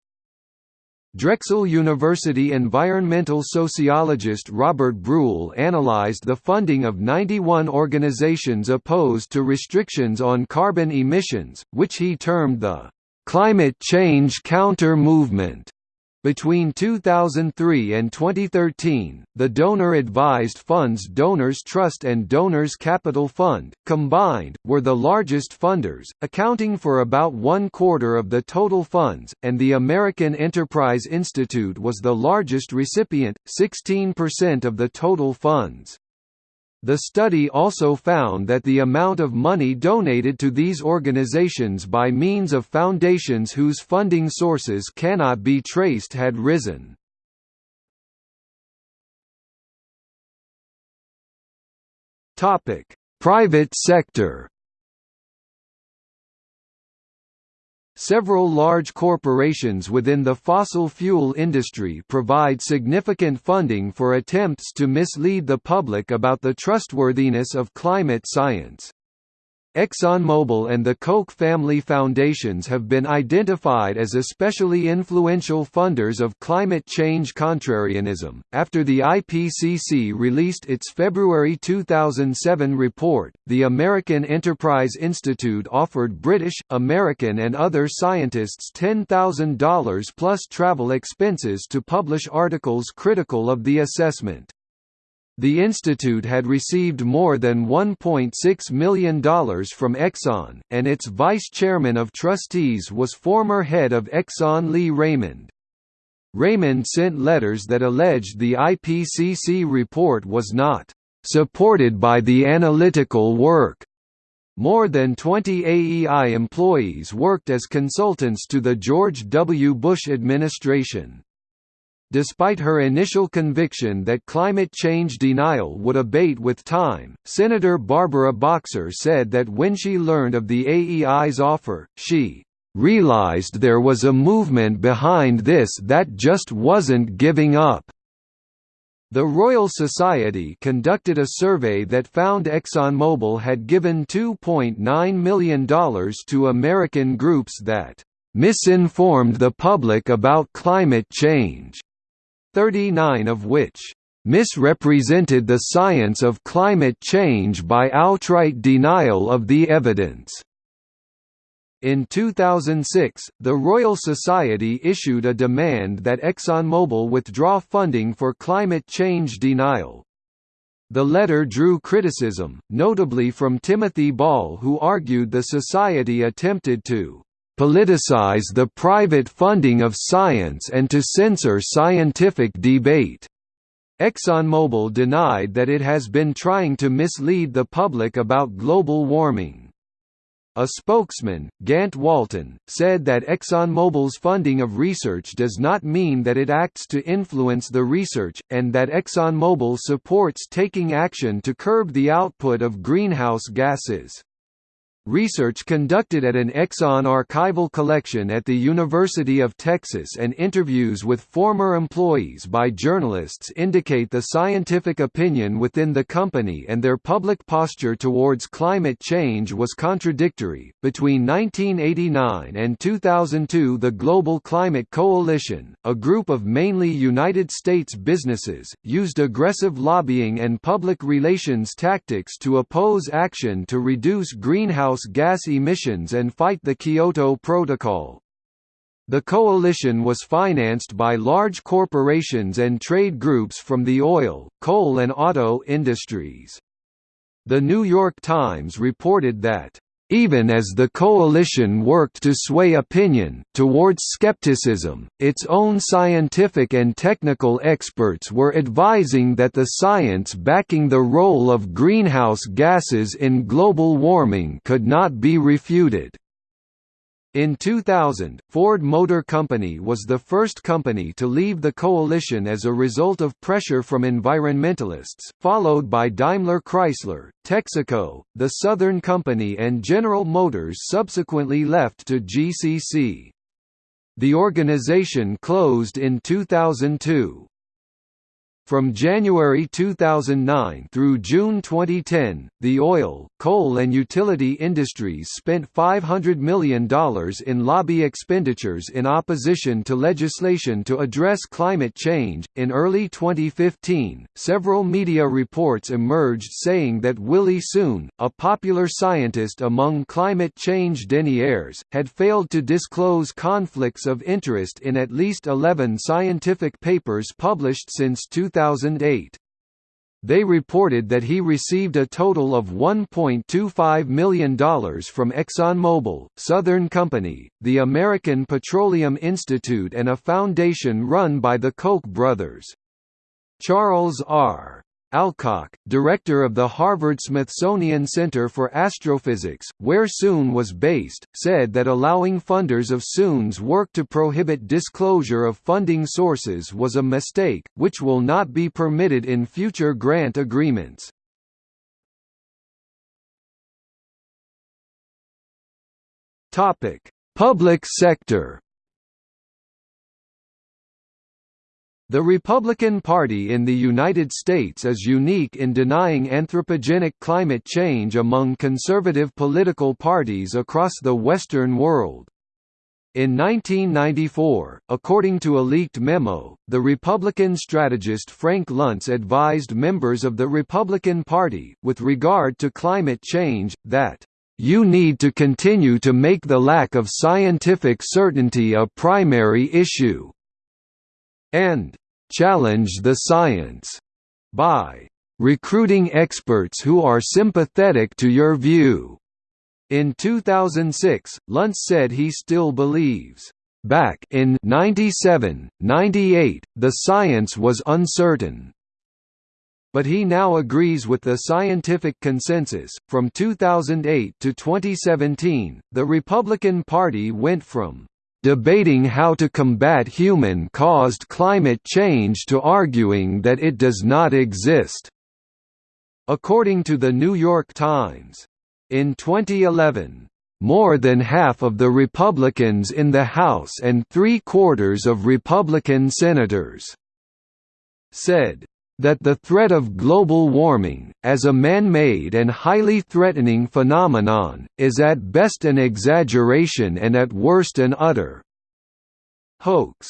Drexel University environmental sociologist Robert Brulle analyzed the funding of 91 organizations opposed to restrictions on carbon emissions, which he termed the "...climate change counter-movement", Between 2003 and 2013, the donor-advised funds Donors Trust and Donors Capital Fund, combined, were the largest funders, accounting for about one-quarter of the total funds, and the American Enterprise Institute was the largest recipient, 16% of the total funds. The study also found that the amount of money donated to these organizations by means of foundations whose funding sources cannot be traced had risen. Private sector Several large corporations within the fossil fuel industry provide significant funding for attempts to mislead the public about the trustworthiness of climate science. ExxonMobil and the Koch family foundations have been identified as especially influential funders of climate change contrarianism. After the IPCC released its February 2007 report, the American Enterprise Institute offered British, American, and other scientists $10,000 plus travel expenses to publish articles critical of the assessment. The institute had received more than $1.6 million from Exxon, and its vice chairman of trustees was former head of Exxon Lee Raymond. Raymond sent letters that alleged the IPCC report was not supported by the analytical work. More than 20 AEI employees worked as consultants to the George W. Bush administration. Despite her initial conviction that climate change denial would abate with time, Senator Barbara Boxer said that when she learned of the AEI's offer, she realized there was a movement behind this that just wasn't giving up. The Royal Society conducted a survey that found ExxonMobil had given $2.9 million to American groups that misinformed the public about climate change. 39 of which misrepresented the science of climate change by outright denial of the evidence. In 2006, the Royal Society issued a demand that ExxonMobil withdraw funding for climate change denial. The letter drew criticism, notably from Timothy Ball who argued the Society attempted to politicize the private funding of science and to censor scientific debate. ExxonMobil denied that it has been trying to mislead the public about global warming. A spokesman, Gantt Walton, said that ExxonMobil's funding of research does not mean that it acts to influence the research, and that ExxonMobil supports taking action to curb the output of greenhouse gases. Research conducted at an Exxon archival collection at the University of Texas and interviews with former employees by journalists indicate the scientific opinion within the company and their public posture towards climate change was contradictory. Between 1989 and 2002, the Global Climate Coalition, a group of mainly United States businesses, used aggressive lobbying and public relations tactics to oppose action to reduce greenhouse greenhouse gas emissions and fight the Kyoto Protocol. The coalition was financed by large corporations and trade groups from the oil, coal and auto industries. The New York Times reported that even as the coalition worked to sway opinion, towards skepticism, its own scientific and technical experts were advising that the science backing the role of greenhouse gases in global warming could not be refuted. In 2000, Ford Motor Company was the first company to leave the coalition as a result of pressure from environmentalists, followed by Daimler Chrysler, Texaco, the Southern Company and General Motors subsequently left to GCC. The organization closed in 2002. From January 2009 through June 2010, the oil, coal and utility industries spent $500 million in lobby expenditures in opposition to legislation to address climate change. In early 2015, several media reports emerged saying that Willie Soon, a popular scientist among climate change deniers, had failed to disclose conflicts of interest in at least 11 scientific papers published since 2000. 2008. They reported that he received a total of $1.25 million from ExxonMobil, Southern Company, the American Petroleum Institute and a foundation run by the Koch brothers. Charles R. Alcock, director of the Harvard-Smithsonian Center for Astrophysics, where Soon was based, said that allowing funders of Soon's work to prohibit disclosure of funding sources was a mistake, which will not be permitted in future grant agreements. Public sector The Republican Party in the United States is unique in denying anthropogenic climate change among conservative political parties across the Western world. In 1994, according to a leaked memo, the Republican strategist Frank Luntz advised members of the Republican Party, with regard to climate change, that you need to continue to make the lack of scientific certainty a primary issue and challenge the science by recruiting experts who are sympathetic to your view. In 2006, Luntz said he still believes, back in 97, 98, the science was uncertain. But he now agrees with the scientific consensus. From 2008 to 2017, the Republican Party went from debating how to combat human-caused climate change to arguing that it does not exist. According to the New York Times. In 2011, more than half of the Republicans in the House and three-quarters of Republican senators said that the threat of global warming, as a man-made and highly threatening phenomenon, is at best an exaggeration and at worst an utter hoax.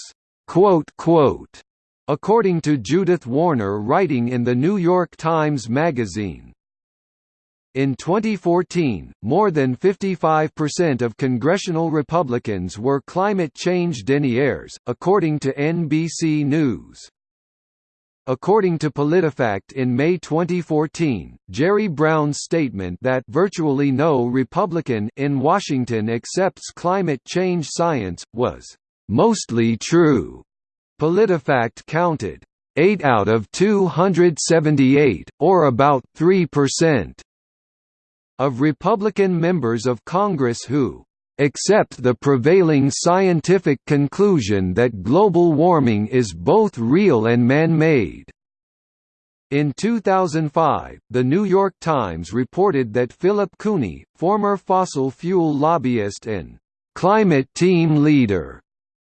According to Judith Warner writing in The New York Times Magazine, in 2014, more than 55% of congressional Republicans were climate change deniers, according to NBC News. According to PolitiFact in May 2014, Jerry Brown's statement that virtually no Republican in Washington accepts climate change science, was mostly true. PolitiFact counted 8 out of 278, or about 3%, of Republican members of Congress who accept the prevailing scientific conclusion that global warming is both real and man-made. In 2005, The New York Times reported that Philip Cooney, former fossil fuel lobbyist and climate team leader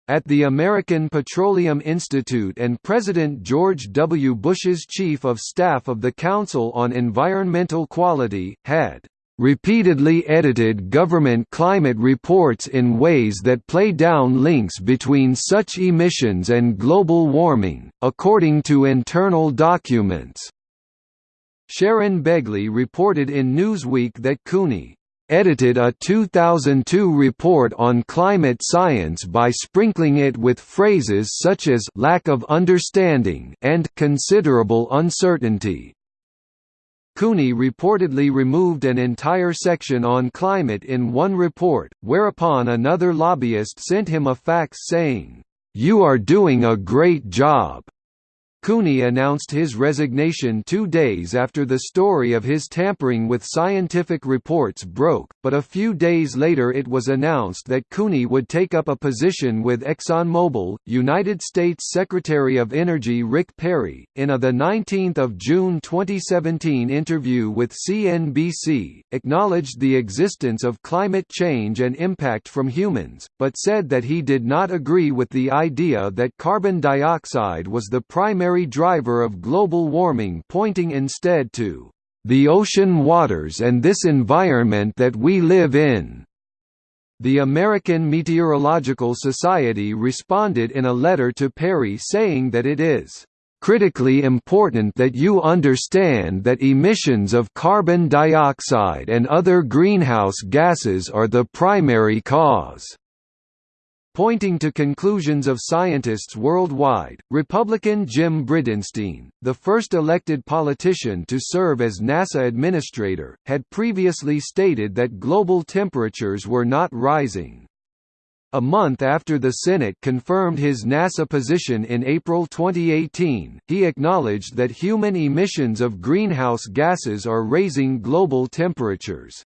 at the American Petroleum Institute and President George W. Bush's Chief of Staff of the Council on Environmental Quality, had repeatedly edited government climate reports in ways that play down links between such emissions and global warming, according to internal documents. Sharon Begley reported in Newsweek that Cooney edited a 2002 report on climate science by sprinkling it with phrases such as lack of understanding and considerable uncertainty. Cooney reportedly removed an entire section on climate in one report, whereupon another lobbyist sent him a fax saying, "'You are doing a great job. Cooney announced his resignation two days after the story of his tampering with scientific reports broke, but a few days later it was announced that Cooney would take up a position with ExxonMobil. United States Secretary of Energy Rick Perry, in a 19 June 2017 interview with CNBC, acknowledged the existence of climate change and impact from humans, but said that he did not agree with the idea that carbon dioxide was the primary primary driver of global warming pointing instead to the ocean waters and this environment that we live in. The American Meteorological Society responded in a letter to Perry saying that it is critically important that you understand that emissions of carbon dioxide and other greenhouse gases are the primary cause. Pointing to conclusions of scientists worldwide, Republican Jim Bridenstine, the first elected politician to serve as NASA administrator, had previously stated that global temperatures were not rising. A month after the Senate confirmed his NASA position in April 2018, he acknowledged that human emissions of greenhouse gases are raising global temperatures.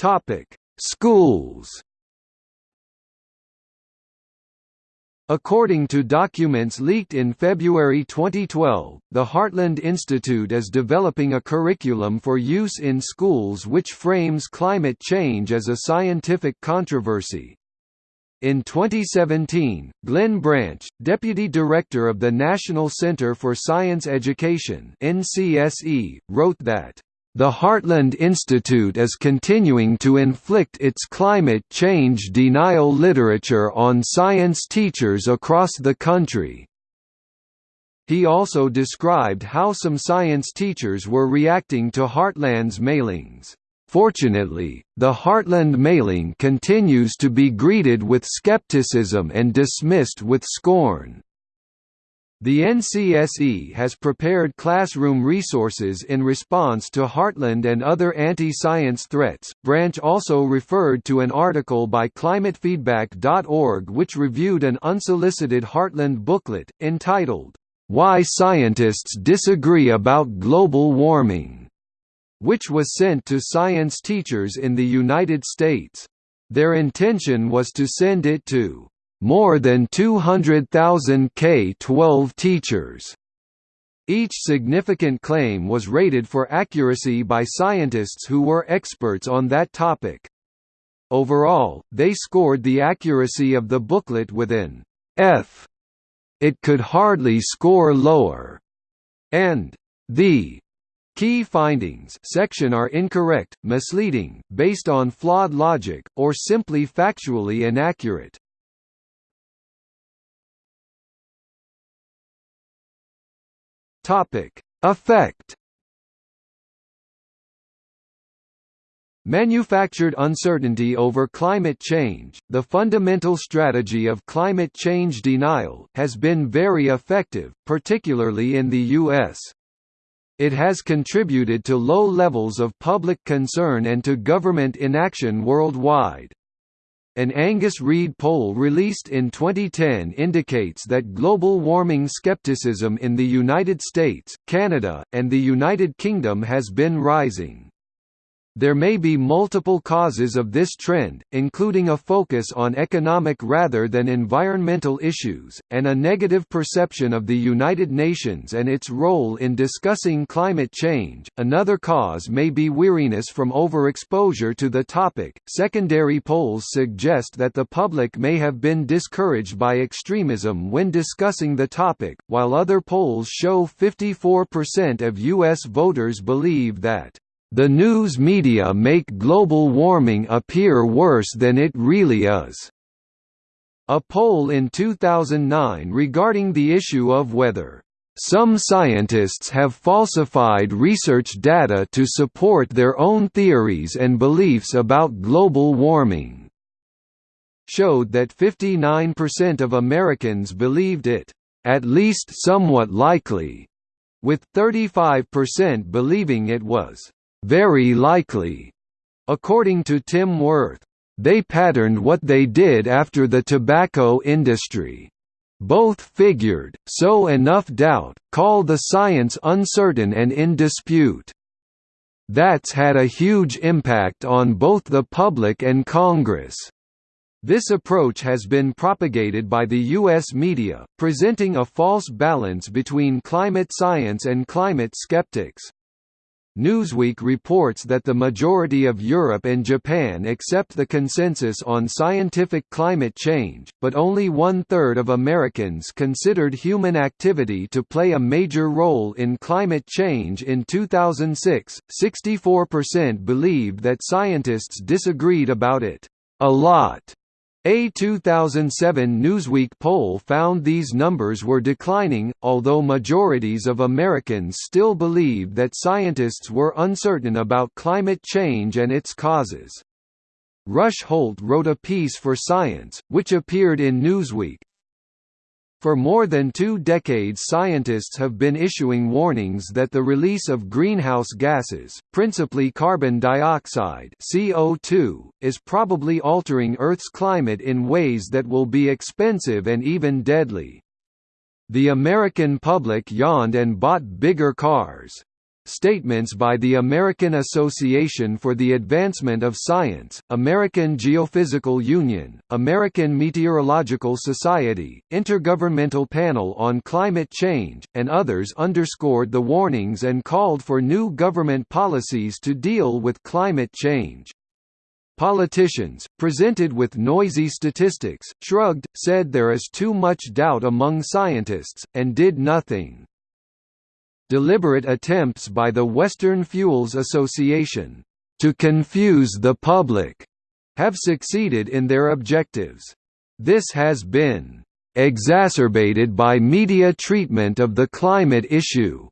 Topic: Schools. According to documents leaked in February 2012, the Heartland Institute is developing a curriculum for use in schools which frames climate change as a scientific controversy. In 2017, Glenn Branch, Deputy Director of the National Center for Science Education (NCSE), wrote that the Heartland Institute is continuing to inflict its climate change denial literature on science teachers across the country. He also described how some science teachers were reacting to Heartland's mailings. Fortunately, the Heartland mailing continues to be greeted with skepticism and dismissed with scorn. The NCSE has prepared classroom resources in response to Heartland and other anti-science threats. Branch also referred to an article by climatefeedback.org which reviewed an unsolicited Heartland booklet entitled Why Scientists Disagree About Global Warming, which was sent to science teachers in the United States. Their intention was to send it to more than 200,000 K-12 teachers. Each significant claim was rated for accuracy by scientists who were experts on that topic. Overall, they scored the accuracy of the booklet with an F. It could hardly score lower. And the Key findings section are incorrect, misleading, based on flawed logic, or simply factually inaccurate. Topic: Effect Manufactured uncertainty over climate change, the fundamental strategy of climate change denial, has been very effective, particularly in the U.S. It has contributed to low levels of public concern and to government inaction worldwide. An Angus Reid poll released in 2010 indicates that global warming skepticism in the United States, Canada, and the United Kingdom has been rising. There may be multiple causes of this trend, including a focus on economic rather than environmental issues, and a negative perception of the United Nations and its role in discussing climate change. Another cause may be weariness from overexposure to the topic. Secondary polls suggest that the public may have been discouraged by extremism when discussing the topic, while other polls show 54% of U.S. voters believe that the news media make global warming appear worse than it really is. A poll in 2009 regarding the issue of whether some scientists have falsified research data to support their own theories and beliefs about global warming showed that 59% of Americans believed it, at least somewhat likely, with 35% believing it was very likely. According to Tim Wirth, they patterned what they did after the tobacco industry. Both figured, sow enough doubt, call the science uncertain and in dispute. That's had a huge impact on both the public and Congress. This approach has been propagated by the U.S. media, presenting a false balance between climate science and climate skeptics. Newsweek reports that the majority of Europe and Japan accept the consensus on scientific climate change, but only one-third of Americans considered human activity to play a major role in climate change in 2006. 64% believed that scientists disagreed about it a lot a 2007 Newsweek poll found these numbers were declining, although majorities of Americans still believed that scientists were uncertain about climate change and its causes. Rush Holt wrote a piece for Science, which appeared in Newsweek, for more than two decades scientists have been issuing warnings that the release of greenhouse gases, principally carbon dioxide CO2, is probably altering Earth's climate in ways that will be expensive and even deadly. The American public yawned and bought bigger cars. Statements by the American Association for the Advancement of Science, American Geophysical Union, American Meteorological Society, Intergovernmental Panel on Climate Change, and others underscored the warnings and called for new government policies to deal with climate change. Politicians, presented with noisy statistics, shrugged, said there is too much doubt among scientists, and did nothing deliberate attempts by the Western Fuels Association to confuse the public have succeeded in their objectives. This has been exacerbated by media treatment of the climate issue.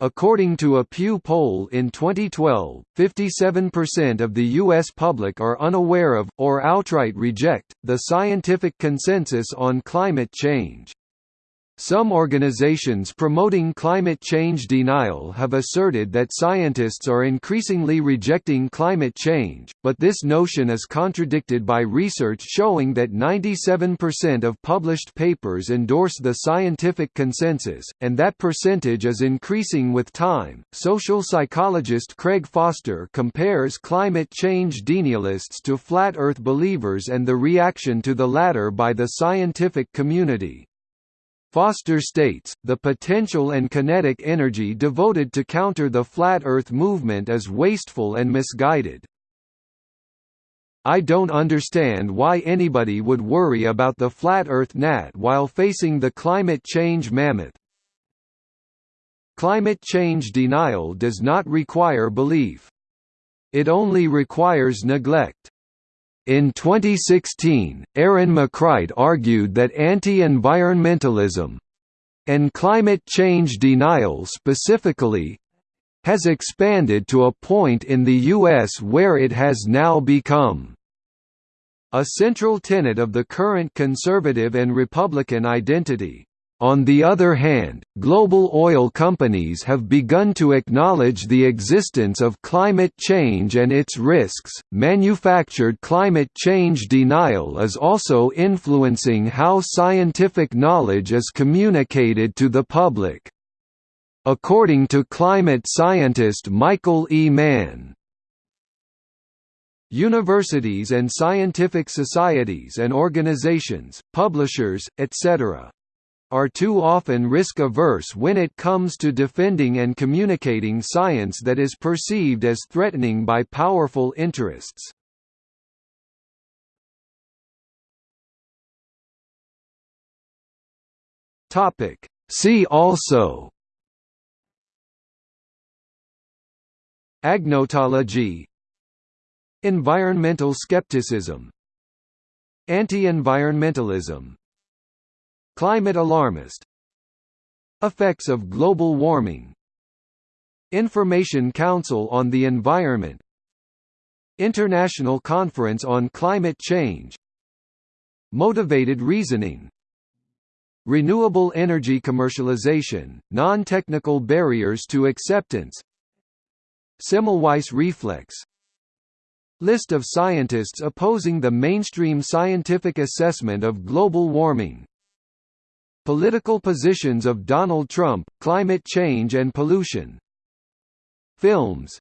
According to a Pew poll in 2012, 57% of the U.S. public are unaware of, or outright reject, the scientific consensus on climate change. Some organizations promoting climate change denial have asserted that scientists are increasingly rejecting climate change, but this notion is contradicted by research showing that 97% of published papers endorse the scientific consensus, and that percentage is increasing with time. Social psychologist Craig Foster compares climate change denialists to flat earth believers and the reaction to the latter by the scientific community. Foster states, the potential and kinetic energy devoted to counter the Flat Earth movement is wasteful and misguided. I don't understand why anybody would worry about the Flat Earth gnat while facing the climate change mammoth. Climate change denial does not require belief. It only requires neglect. In 2016, Aaron McCright argued that anti-environmentalism and climate change denial specifically has expanded to a point in the U.S. where it has now become a central tenet of the current conservative and Republican identity. On the other hand, global oil companies have begun to acknowledge the existence of climate change and its risks. Manufactured climate change denial is also influencing how scientific knowledge is communicated to the public. According to climate scientist Michael E. Mann, Universities and scientific societies and organizations, publishers, etc are too often risk-averse when it comes to defending and communicating science that is perceived as threatening by powerful interests. See also. Agnotology. Environmental skepticism. Anti-environmentalism Climate alarmist. Effects of global warming. Information Council on the Environment. International Conference on Climate Change. Motivated reasoning. Renewable energy commercialization, non-technical barriers to acceptance. Semmelweis reflex. List of scientists opposing the mainstream scientific assessment of global warming Political positions of Donald Trump, climate change and pollution. Films.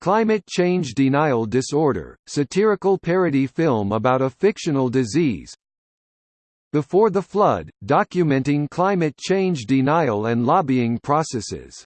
Climate Change Denial Disorder, satirical parody film about a fictional disease. Before the Flood, documenting climate change denial and lobbying processes